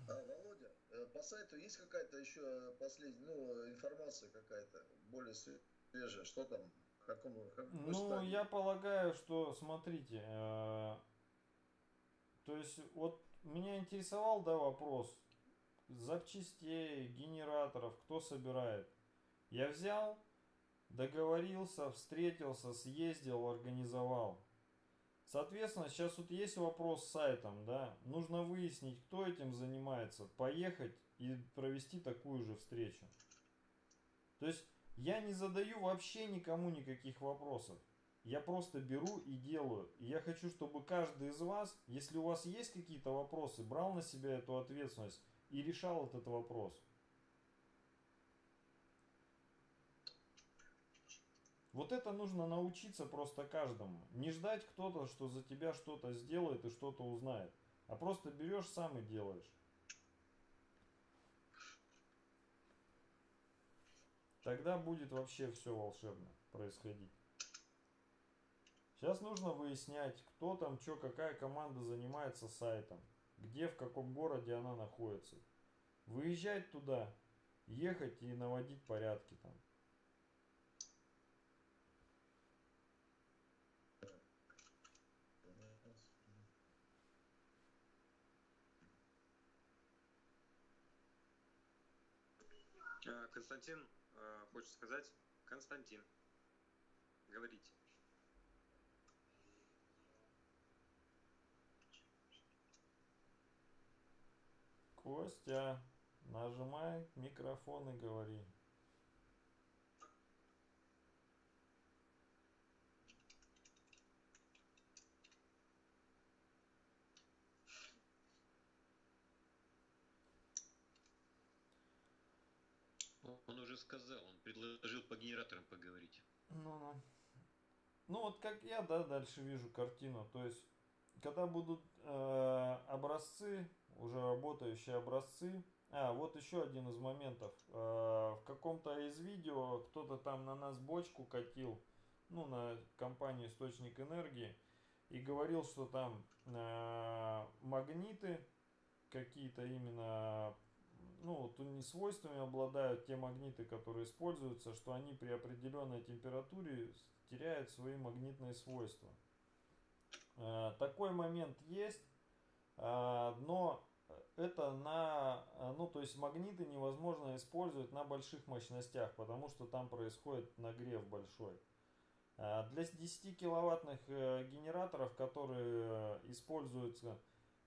S3: А, Володя, э, по сайту есть какая-то еще последняя, ну, информация какая-то более свежая, что там какому,
S1: какому ну, стадии? я полагаю, что, смотрите, э, то есть, вот меня интересовал, да, вопрос запчастей, генераторов, кто собирает. Я взял, договорился, встретился, съездил, организовал. Соответственно, сейчас вот есть вопрос с сайтом, да, нужно выяснить, кто этим занимается, поехать и провести такую же встречу. То есть, я не задаю вообще никому никаких вопросов. Я просто беру и делаю. И я хочу, чтобы каждый из вас, если у вас есть какие-то вопросы, брал на себя эту ответственность и решал этот вопрос. Вот это нужно научиться просто каждому. Не ждать кто-то, что за тебя что-то сделает и что-то узнает. А просто берешь сам и делаешь. Тогда будет вообще все волшебно происходить. Сейчас нужно выяснять, кто там, что, какая команда занимается сайтом, где, в каком городе она находится. Выезжать туда, ехать и наводить порядки там.
S6: А, Константин хочет сказать. Константин, говорите.
S1: Костя, нажимай микрофон и говори.
S6: Он уже сказал, он предложил по генераторам поговорить.
S1: Ну, ну. Ну вот как я, да, дальше вижу картину. То есть, когда будут э, образцы, уже работающие образцы, А, вот еще один из моментов. Э, в каком-то из видео кто-то там на нас бочку катил, ну, на компанию Источник Энергии, и говорил, что там э, магниты какие-то именно, ну, вот не свойствами обладают те магниты, которые используются, что они при определенной температуре теряют свои магнитные свойства. Э, такой момент есть, э, но это на, ну то есть магниты невозможно использовать на больших мощностях, потому что там происходит нагрев большой. Э, для 10 киловаттных генераторов, которые используются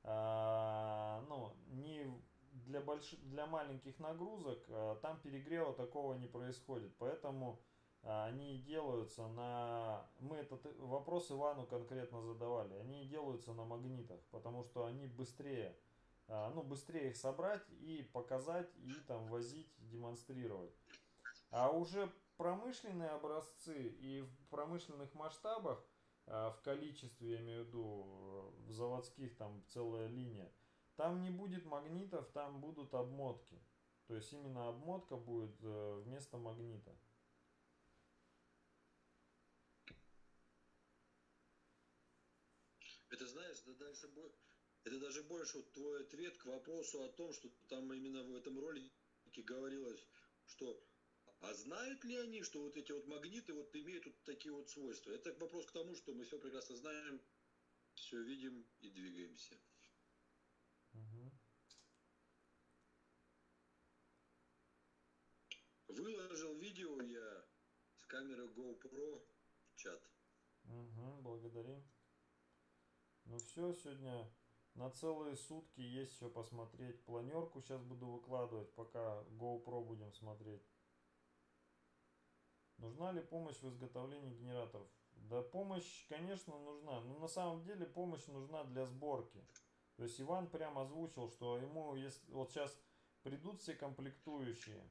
S1: ну, не для, больш... для маленьких нагрузок, там перегрева такого не происходит. Поэтому а, они делаются на... Мы этот вопрос Ивану конкретно задавали. Они делаются на магнитах, потому что они быстрее, ну, быстрее их собрать и показать, и там возить, демонстрировать. А уже промышленные образцы и в промышленных масштабах, в количестве, я имею в виду, в заводских там целая линия, там не будет магнитов, там будут обмотки. То есть именно обмотка будет э, вместо магнита.
S2: Это знаешь, это дальше это даже больше вот твой ответ к вопросу о том, что там именно в этом ролике говорилось, что а знают ли они, что вот эти вот магниты вот имеют вот такие вот свойства? Это вопрос к тому, что мы все прекрасно знаем, все видим и двигаемся. Угу. Выложил видео я с камеры GoPro в чат.
S1: Угу, благодарим. Ну все, сегодня на целые сутки есть еще посмотреть. Планерку сейчас буду выкладывать, пока GoPro будем смотреть. Нужна ли помощь в изготовлении генераторов? Да помощь, конечно, нужна. Но на самом деле помощь нужна для сборки. То есть Иван прямо озвучил, что ему, если вот сейчас придут все комплектующие,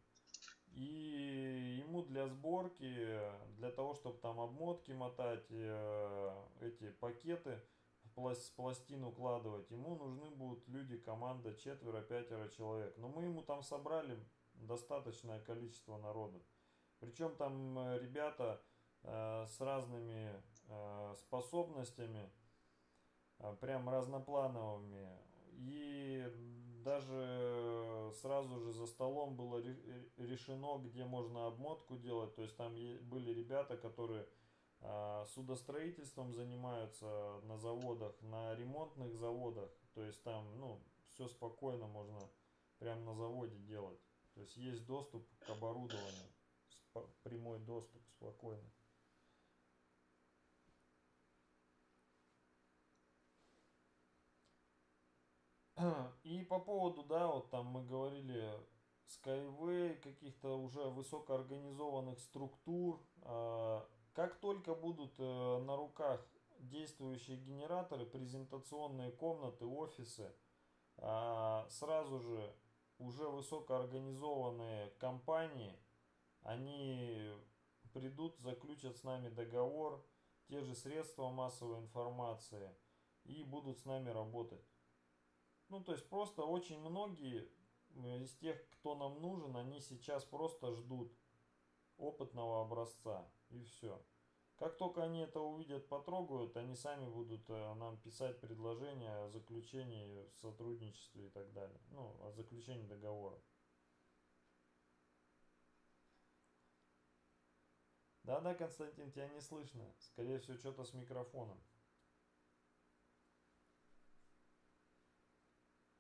S1: и ему для сборки, для того, чтобы там обмотки мотать, э, эти пакеты, пластину укладывать, ему нужны будут люди, команда четверо-пятеро человек. Но мы ему там собрали достаточное количество народу. Причем там э, ребята э, с разными способностями, прям разноплановыми. И даже сразу же за столом было решено, где можно обмотку делать. То есть там были ребята, которые а, судостроительством занимаются на заводах, на ремонтных заводах. То есть там, ну, все спокойно можно прямо на заводе делать. То есть есть доступ к оборудованию, прямой доступ спокойно. И по поводу, да, вот там мы говорили Skyway, каких-то уже высокоорганизованных структур, а, как только будут э, на руках действующие генераторы, презентационные комнаты, офисы, э, сразу же уже высокоорганизованные компании, они придут, заключат с нами договор, те же средства массовой информации и будут с нами работать. Ну, то есть просто очень многие э, из тех, кто нам нужен, они сейчас просто ждут опытного образца. И все. Как только они это увидят, потрогают, они сами будут э, нам писать предложения о заключении сотрудничестве и так далее. Ну, о заключении договора. Да-да, Константин, тебя не слышно. Скорее всего, что-то с микрофоном.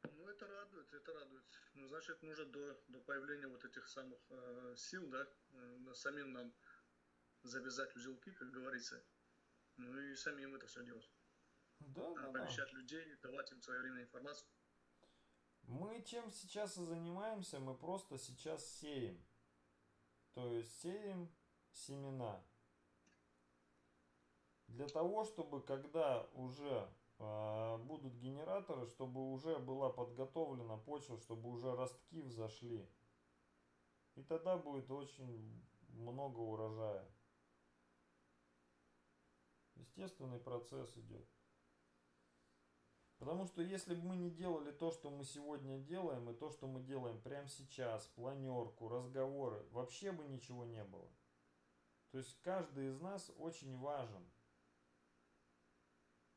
S5: Ну, это радует, это радует. Ну, значит, нужно до, до появления вот этих самых э, сил, да, э, самим нам завязать узелки, как говорится. Ну и самим это все делать.
S1: Да, да,
S5: Оповещать да. людей, давать им своевременную информацию.
S1: Мы чем сейчас и занимаемся, мы просто сейчас сеем. То есть сеем семена. Для того, чтобы когда уже будут генераторы, чтобы уже была подготовлена почва, чтобы уже ростки взошли. И тогда будет очень много урожая. Естественный процесс идет. Потому что если бы мы не делали то, что мы сегодня делаем, и то, что мы делаем прямо сейчас, планерку, разговоры, вообще бы ничего не было. То есть каждый из нас очень важен.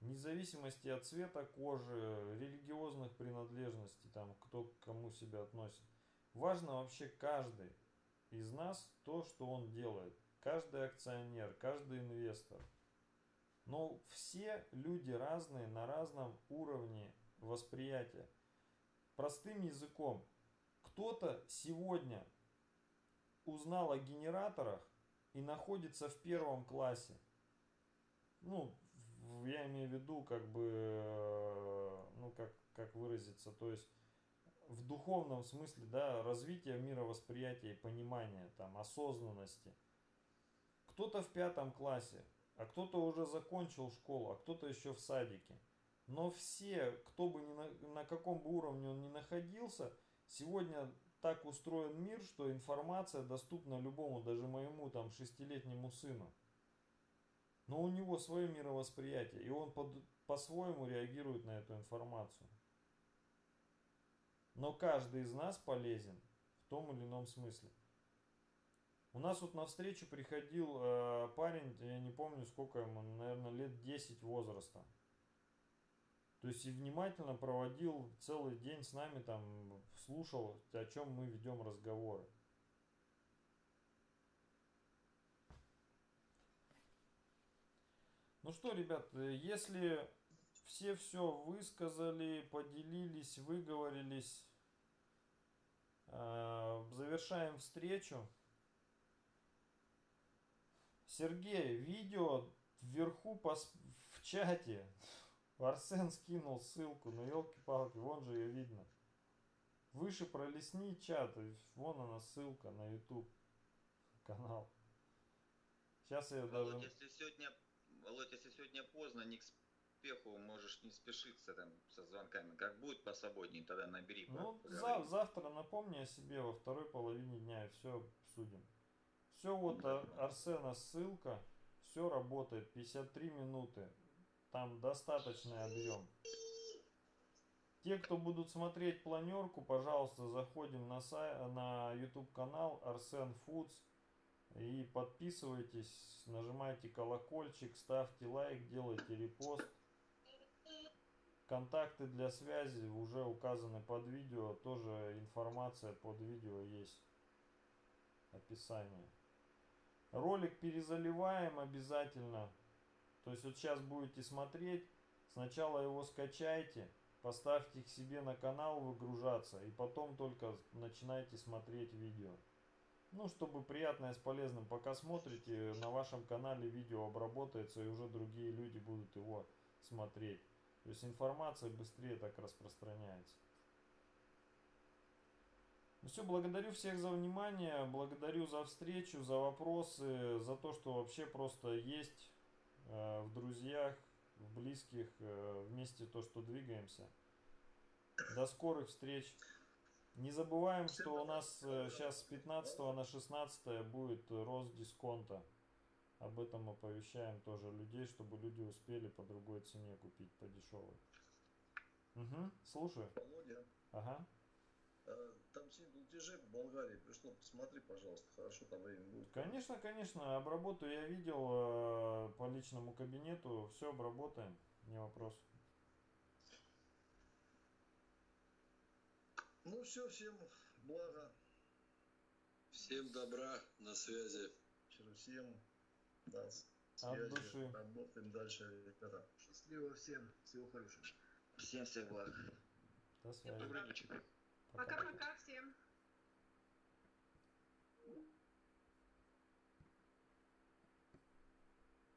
S1: Вне зависимости от цвета кожи, религиозных принадлежностей, там, кто к кому себя относит. Важно вообще каждый из нас то, что он делает. Каждый акционер, каждый инвестор. Но все люди разные на разном уровне восприятия. Простым языком. Кто-то сегодня узнал о генераторах и находится в первом классе. Ну, я имею в виду, как бы, э, ну, как, как выразиться, то есть в духовном смысле, да, развития мировосприятия и понимания, там, осознанности. Кто-то в пятом классе, а кто-то уже закончил школу, а кто-то еще в садике. Но все, кто бы ни на, на каком бы уровне он ни находился, сегодня так устроен мир, что информация доступна любому, даже моему там шестилетнему сыну. Но у него свое мировосприятие, и он по-своему реагирует на эту информацию. Но каждый из нас полезен в том или ином смысле. У нас вот на встречу приходил э, парень, я не помню сколько ему, наверное, лет 10 возраста. То есть и внимательно проводил целый день с нами, там, слушал, о чем мы ведем разговоры. Ну что, ребят, если все все высказали, поделились, выговорились, э, завершаем встречу. Сергей, видео вверху по, в чате. Арсен скинул ссылку, ну елки-палки, вон же ее видно. Выше пролистни чат, вон она ссылка на YouTube канал. Сейчас я
S7: Володь,
S1: даже...
S7: если сегодня, Володь, если сегодня поздно, не к успеху, можешь не спешиться там со звонками. Как будет посвободнее, тогда набери.
S1: Ну, за, завтра напомни о себе во второй половине дня и все обсудим. Все, вот Ар- Арсена ссылка, все работает, 53 минуты. Там достаточный объем. Те, кто будут смотреть планерку, пожалуйста, заходим на, сай... на YouTube канал Арсен Фудс и подписывайтесь, нажимайте колокольчик, ставьте лайк, делайте репост. Контакты для связи уже указаны под видео, тоже информация под видео есть. Описание. Ролик перезаливаем обязательно. То есть вот сейчас будете смотреть, сначала его скачайте, поставьте к себе на канал выгружаться, и потом только начинайте смотреть видео. Ну, чтобы приятное с полезным, пока смотрите, на вашем канале видео обработается, и уже другие люди будут его смотреть. То есть информация быстрее так распространяется. Ну все, благодарю всех за внимание, благодарю за встречу, за вопросы, за то, что вообще просто есть э, в друзьях, в близких, э, вместе то, что двигаемся. До скорых встреч. Не забываем, что у нас э, сейчас с 15 на 16 будет рост дисконта. Об этом оповещаем тоже людей, чтобы люди успели по другой цене купить, по дешевой. Угу, слушаю.
S3: Володя,
S1: Ага.
S3: э, там 7 платежей по Болгарии пришло, посмотри, пожалуйста, хорошо, там время будет.
S1: Конечно, конечно, обработаю. Я видел э, по личному кабинету, все обработаем, не вопрос.
S3: Ну все, всем блага,
S2: Всем добра, на связи.
S3: всем, да, с-
S1: От
S3: связи,
S1: души.
S3: работаем дальше, ребята. Счастливо всем, всего хорошего.
S7: Всем всех благ.
S1: До связи.
S6: Ночи.
S1: Пока.
S8: Пока-пока всем.